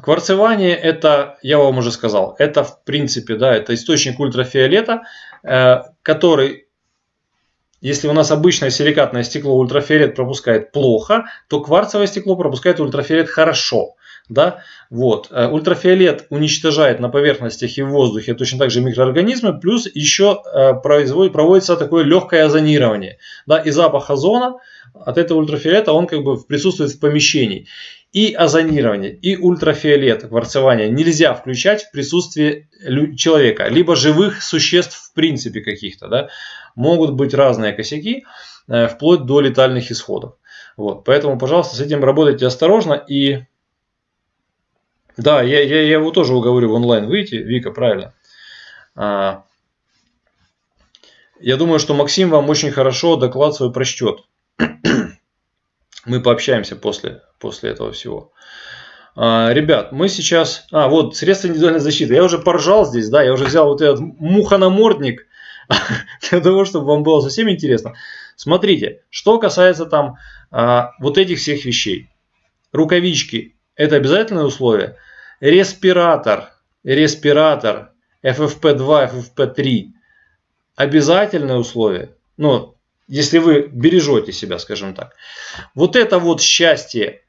Кварцевание это, я вам уже сказал, это в принципе, да, это источник ультрафиолета, э, который, если у нас обычное силикатное стекло ультрафиолет пропускает плохо, то кварцевое стекло пропускает ультрафиолет хорошо. Да? Вот. Э, ультрафиолет уничтожает на поверхностях и в воздухе точно так же микроорганизмы, плюс еще э, проводится такое легкое озонирование. Да? И запах озона от этого ультрафиолета, он как бы присутствует в помещении. И озонирование, и ультрафиолет, кварцевание нельзя включать в присутствии человека, либо живых существ в принципе каких-то. Да? Могут быть разные косяки, э, вплоть до летальных исходов. Вот. Поэтому, пожалуйста, с этим работайте осторожно и да, я, я, я его тоже уговорю в онлайн выйти, Вика, правильно. А, я думаю, что Максим вам очень хорошо доклад свой прочтет. Мы пообщаемся после, после этого всего. А, ребят, мы сейчас... А, вот, средства индивидуальной защиты. Я уже поржал здесь, да, я уже взял вот этот мухонамордник для того, чтобы вам было совсем интересно. Смотрите, что касается там а, вот этих всех вещей. Рукавички это обязательное условие. Респиратор, респиратор FFP2, FFP3 обязательное условие. Ну, если вы бережете себя, скажем так. Вот это вот счастье,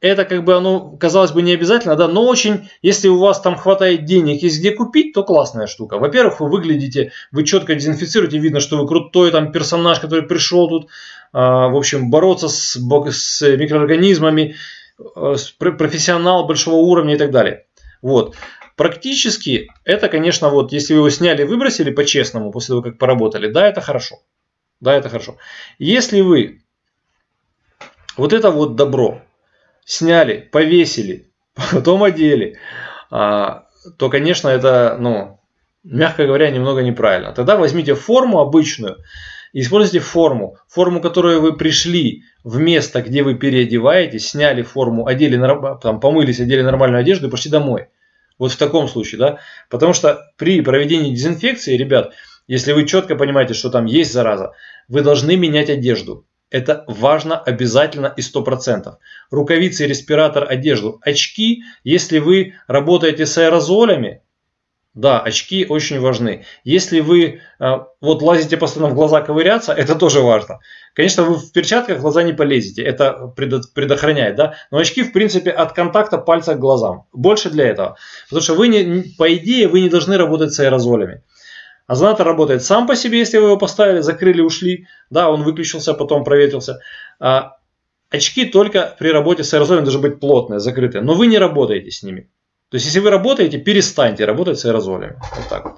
это как бы оно, казалось бы, не обязательно, да, но очень, если у вас там хватает денег, есть где купить, то классная штука. Во-первых, вы выглядите, вы четко дезинфицируете, видно, что вы крутой там персонаж, который пришел тут, э, в общем, бороться с, с микроорганизмами, Э, профессионал большого уровня и так далее. Вот. Практически это, конечно, вот если вы его сняли выбросили по-честному после того, как поработали, да, это хорошо. Да, это хорошо. Если вы вот это вот добро сняли, повесили, потом одели, а, то, конечно, это, ну, мягко говоря, немного неправильно. Тогда возьмите форму обычную, используйте форму, форму, которую вы пришли в место, где вы переодеваетесь, сняли форму, одели, там, помылись, одели нормальную одежду и пошли домой. Вот в таком случае, да. Потому что при проведении дезинфекции, ребят, если вы четко понимаете, что там есть зараза, вы должны менять одежду. Это важно обязательно и 100%. Рукавицы, респиратор, одежду. Очки, если вы работаете с аэрозолями, да, очки очень важны. Если вы э, вот лазите постоянно в глаза ковыряться, это тоже важно. Конечно, вы в перчатках в глаза не полезете, это предохраняет, да. Но очки, в принципе, от контакта пальца к глазам. Больше для этого. Потому что вы, не, по идее, вы не должны работать с аэрозолями. Озонатор работает сам по себе, если вы его поставили, закрыли, ушли. Да, он выключился, потом проветрился. А очки только при работе с аэрозолем должны быть плотные, закрытые. Но вы не работаете с ними. То есть, если вы работаете, перестаньте работать с аэрозолями. Вот так вот.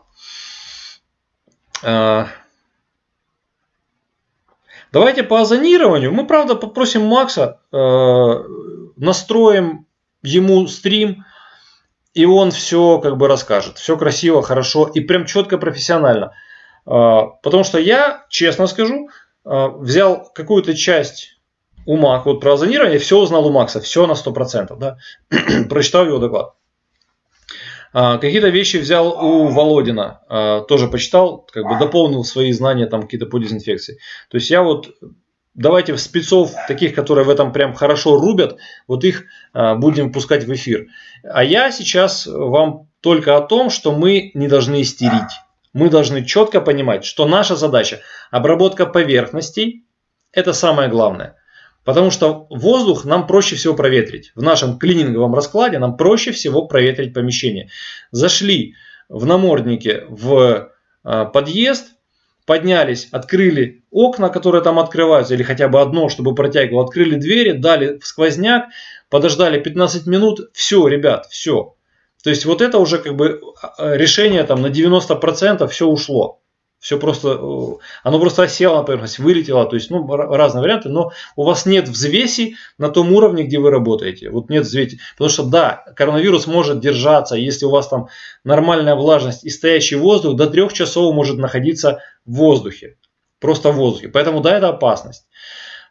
А, давайте по озонированию. Мы, правда, попросим Макса, э, настроим ему стрим, и он все как бы расскажет. Все красиво, хорошо и прям четко, профессионально. А, потому что я, честно скажу, а, взял какую-то часть у Мака, вот про озонирование, все узнал у Макса, все на 100%, да, прочитал его доклад. А, какие-то вещи взял у Володина, тоже почитал, как бы дополнил свои знания там какие-то по дезинфекции. То есть я вот давайте спецов, таких, которые в этом прям хорошо рубят, вот их а, будем пускать в эфир. А я сейчас вам только о том, что мы не должны истерить. Мы должны четко понимать, что наша задача обработка поверхностей, это самое главное. Потому что воздух нам проще всего проветрить. В нашем клининговом раскладе нам проще всего проветрить помещение. Зашли в наморднике в а, подъезд, поднялись, открыли окна, которые там открываются, или хотя бы одно, чтобы протягивал, открыли двери, дали в сквозняк, подождали 15 минут, все, ребят, все. То есть вот это уже как бы а, решение там на 90% все ушло. Все просто, э, оно просто осело на поверхность, вылетело, то есть, ну, разные варианты, но у вас нет взвеси на том уровне, где вы работаете. Вот нет взвеси. Потому что, да, коронавирус может держаться, если у вас там нормальная влажность и стоящий воздух, до трех часов может находиться в воздухе. Просто в воздухе. Поэтому, да, это опасность.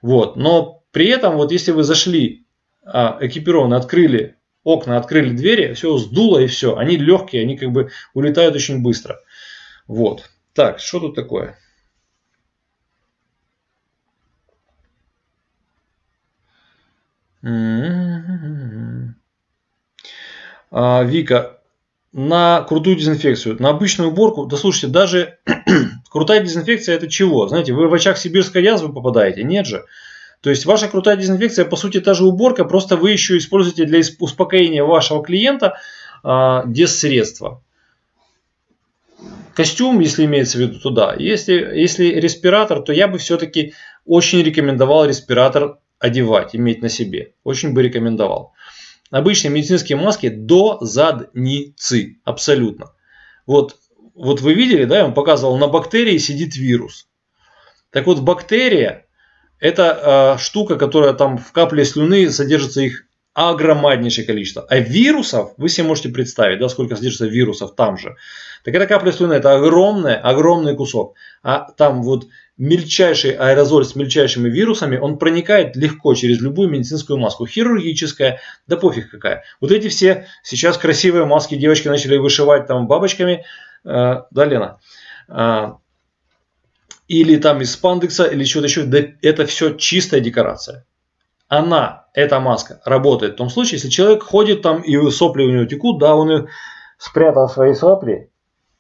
Вот. Но при этом, вот если вы зашли а, экипированы, открыли окна, открыли двери, все сдуло и все. Они легкие, они как бы улетают очень быстро. Вот. Так, что тут такое? А, Вика, на крутую дезинфекцию, на обычную уборку, да слушайте, даже крутая дезинфекция это чего? Знаете, вы в очаг сибирской язвы попадаете? Нет же. То есть ваша крутая дезинфекция, по сути, та же уборка, просто вы еще используете для успокоения вашего клиента а, дезсредства. Костюм, если имеется в виду, туда. Если, если респиратор, то я бы все-таки очень рекомендовал респиратор одевать, иметь на себе. Очень бы рекомендовал. Обычные медицинские маски до задницы. Абсолютно. Вот, вот вы видели, да, я вам показывал, на бактерии сидит вирус. Так вот, бактерия это э, штука, которая там в капле слюны содержится их огромнейшее количество. А вирусов, вы себе можете представить, да, сколько содержится вирусов там же. Так эта капля слюны, это огромный, огромный кусок. А там вот мельчайший аэрозоль с мельчайшими вирусами, он проникает легко через любую медицинскую маску. Хирургическая, да пофиг какая. Вот эти все сейчас красивые маски девочки начали вышивать там бабочками. Э, да, Лена? Э, или там из спандекса, или что-то еще. Это все чистая декорация она, эта маска, работает в том случае, если человек ходит там и сопли у него текут, да, он спрятал свои сопли,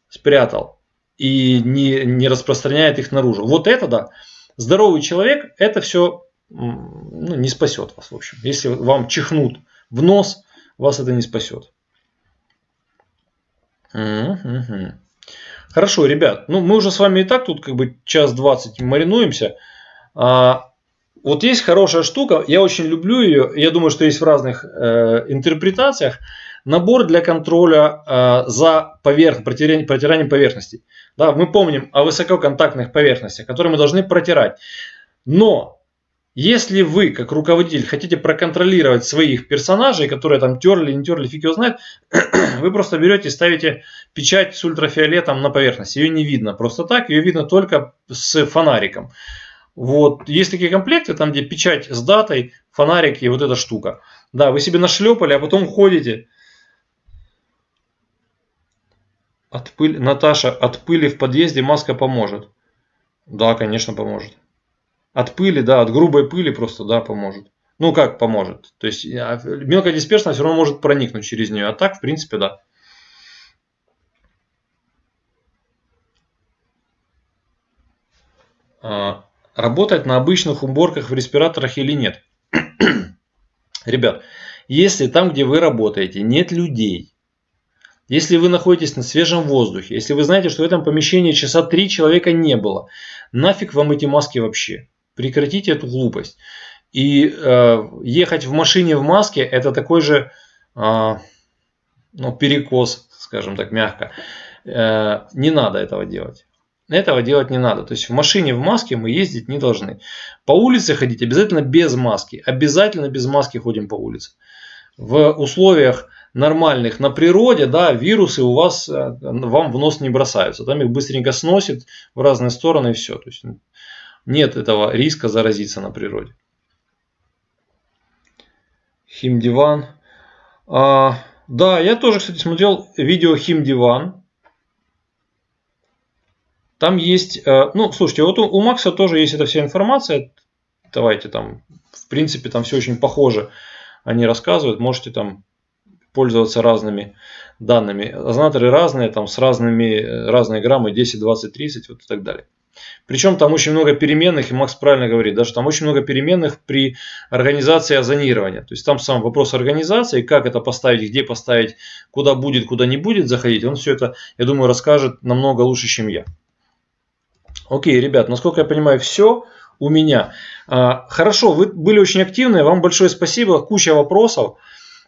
спрятал и не, не распространяет их наружу. Вот это да, здоровый человек, это все ну, не спасет вас, в общем. Если вам чихнут в нос, вас это не спасет. Хорошо, ребят, ну мы уже с вами и так тут как бы час двадцать маринуемся. А, вот есть хорошая штука, я очень люблю ее, я думаю, что есть в разных э, интерпретациях. Набор для контроля э, за поверх, протиранием, протиранием поверхностей. Да, мы помним о высококонтактных поверхностях, которые мы должны протирать. Но если вы, как руководитель, хотите проконтролировать своих персонажей, которые там терли, не терли, фиг его знает, вы просто берете и ставите печать с ультрафиолетом на поверхность. Ее не видно просто так, ее видно только с фонариком. Вот. Есть такие комплекты, там где печать с датой, фонарик и вот эта штука. Да, вы себе нашлепали, а потом ходите. От пыли, Наташа, от пыли в подъезде маска поможет. Да, конечно, поможет. От пыли, да, от грубой пыли просто, да, поможет. Ну, как поможет? То есть, мелкая дисперсная все равно может проникнуть через нее. А так, в принципе, да. А, работать на обычных уборках в респираторах или нет. Ребят, если там, где вы работаете, нет людей, если вы находитесь на свежем воздухе, если вы знаете, что в этом помещении часа три человека не было, нафиг вам эти маски вообще? Прекратите эту глупость. И э, ехать в машине в маске это такой же, э, ну, перекос, скажем так, мягко. Э, не надо этого делать. Этого делать не надо. То есть в машине в маске мы ездить не должны. По улице ходить обязательно без маски. Обязательно без маски ходим по улице. В условиях нормальных на природе, да, вирусы у вас, э, вам в нос не бросаются. Там их быстренько сносит в разные стороны и все. То есть нет этого риска заразиться на природе. Химдиван. А, да, я тоже, кстати, смотрел видео Химдиван. Там есть, э, ну, слушайте, вот у, у Макса тоже есть эта вся информация. Давайте там, в принципе, там все очень похоже. Они рассказывают, можете там пользоваться разными данными. Озонаторы разные, там с разными, э, разные граммы, 10, 20, 30, вот и так далее. Причем там очень много переменных, и Макс правильно говорит, даже там очень много переменных при организации озонирования. То есть там сам вопрос организации, как это поставить, где поставить, куда будет, куда не будет заходить, он все это, я думаю, расскажет намного лучше, чем я. Окей, ребят, насколько я понимаю, все у меня. А, хорошо, вы были очень активны, вам большое спасибо, куча вопросов.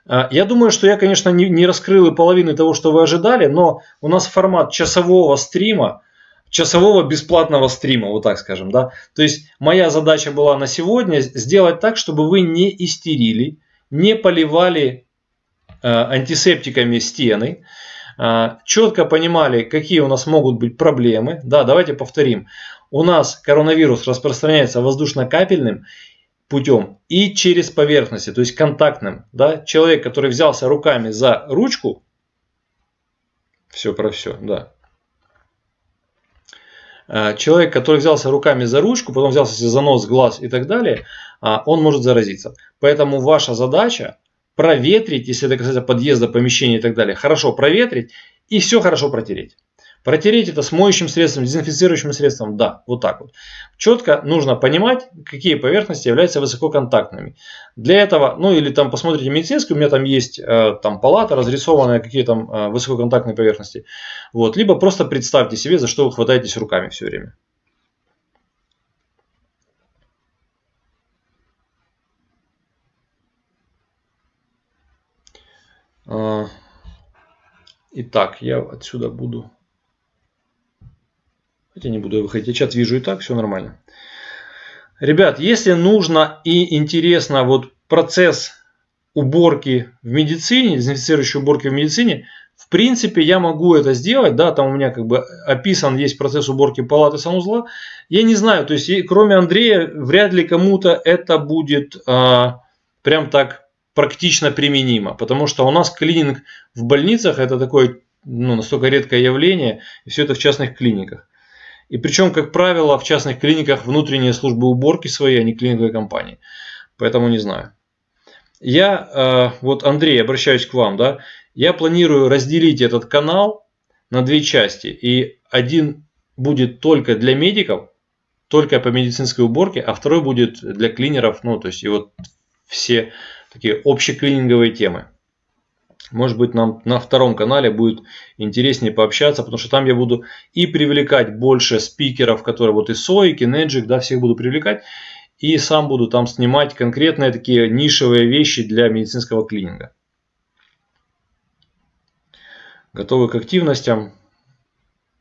А, я думаю, что я, конечно, не раскрыл и половины того, что вы ожидали, но у нас формат часового стрима, часового бесплатного стрима, вот так скажем, да. То есть моя задача была на сегодня сделать так, чтобы вы не истерили, не поливали э, антисептиками стены, э, четко понимали, какие у нас могут быть проблемы. Да, давайте повторим. У нас коронавирус распространяется воздушно-капельным путем и через поверхности, то есть контактным. Да? Человек, который взялся руками за ручку, все про все, да, человек, который взялся руками за ручку, потом взялся за нос, глаз и так далее, а, он может заразиться. Поэтому ваша задача проветрить, если это касается подъезда, помещения и так далее, хорошо проветрить и все хорошо протереть. Протереть это с моющим средством, дезинфицирующим средством, да, вот так вот. Четко нужно понимать, какие поверхности являются высококонтактными. Для этого, ну или там посмотрите медицинскую, у меня там есть э, там палата, разрисованная, какие там э, высококонтактные поверхности. Вот, либо просто представьте себе, за что вы хватаетесь руками все время. А, итак, я отсюда буду Хотя не буду выходить, я чат вижу и так, все нормально. Ребят, если нужно и интересно вот процесс уборки в медицине, дезинфицирующей уборки в медицине, в принципе, я могу это сделать, да, там у меня как бы описан есть процесс уборки палаты санузла. Я не знаю, то есть кроме Андрея, вряд ли кому-то это будет а, прям так практично применимо, потому что у нас клининг в больницах это такое ну, настолько редкое явление, и все это в частных клиниках. И причем, как правило, в частных клиниках внутренние службы уборки свои, а не клиниковые компании. Поэтому не знаю. Я, э, вот Андрей, обращаюсь к вам, да, я планирую разделить этот канал на две части. И один будет только для медиков, только по медицинской уборке, а второй будет для клинеров, ну, то есть и вот все такие общеклининговые темы. Может быть, нам на втором канале будет интереснее пообщаться, потому что там я буду и привлекать больше спикеров, которые вот и Сой, и Kinegic, да, всех буду привлекать. И сам буду там снимать конкретные такие нишевые вещи для медицинского клининга. Готовы к активностям?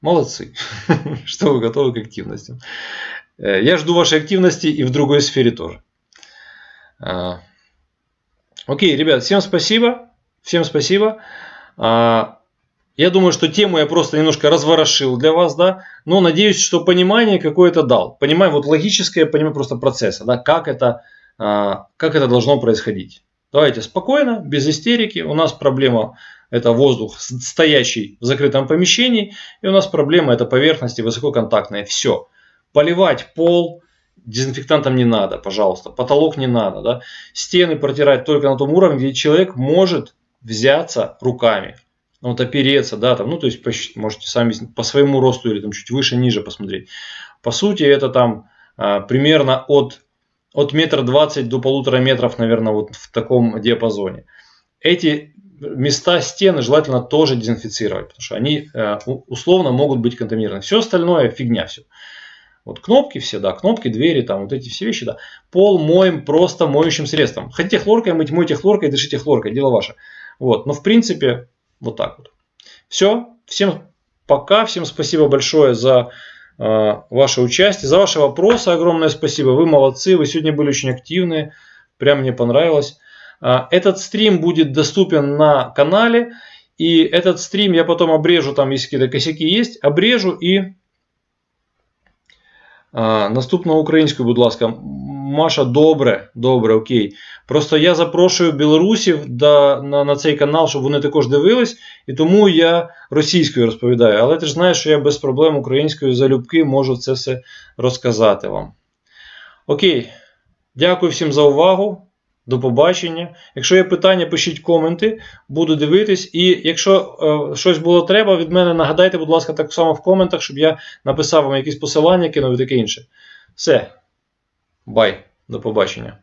Молодцы, что вы готовы к активностям. Э, я жду вашей активности и в другой сфере тоже. А, окей, ребят, всем спасибо. Всем спасибо. А, я думаю, что тему я просто немножко разворошил для вас, да, но надеюсь, что понимание какое-то дал. Понимаю, вот логическое понимание просто процесса, да, как это, а, как это должно происходить. Давайте спокойно, без истерики. У нас проблема это воздух, стоящий в закрытом помещении. И у нас проблема это поверхности высококонтактные. Все. Поливать пол, дезинфектантом не надо, пожалуйста. Потолок не надо. Да? Стены протирать только на том уровне, где человек может взяться руками. Ну, вот опереться, да, там, ну, то есть, можете сами по своему росту или там чуть выше, ниже посмотреть. По сути, это там а, примерно от, от метра двадцать до полутора метров, наверное, вот в таком диапазоне. Эти места стены желательно тоже дезинфицировать, потому что они а, условно могут быть контаминированы. Все остальное фигня все. Вот кнопки все, да, кнопки, двери, там вот эти все вещи, да. Пол моем просто моющим средством. Хотите хлоркой мыть, мойте хлоркой, дышите хлоркой, дело ваше. Вот. Но в принципе Вот так вот. Все. Всем пока. Всем спасибо большое за э, ваше участие, за ваши вопросы. Огромное спасибо. Вы молодцы. Вы сегодня были очень активные. Прям мне понравилось. Э, этот стрим будет доступен на канале. И этот стрим я потом обрежу, там если какие-то косяки есть, обрежу і а, наступного українською, будь ласка, Маша, добре, добре, окей. Просто я запрошую білорусів да, на, на цей канал, щоб вони також дивились, і тому я російською розповідаю. Але ти ж знаєш, що я без проблем українською залюбки можу це все розказати вам. Окей. Дякую всім за увагу. До побачення. Якщо є питання, пишіть коменти, буду дивитись. І якщо е, щось було треба від мене, нагадайте, будь ласка, так само в коментах, щоб я написав вам якісь посилання, кинув і таке інше. Все. Бай. До побачення.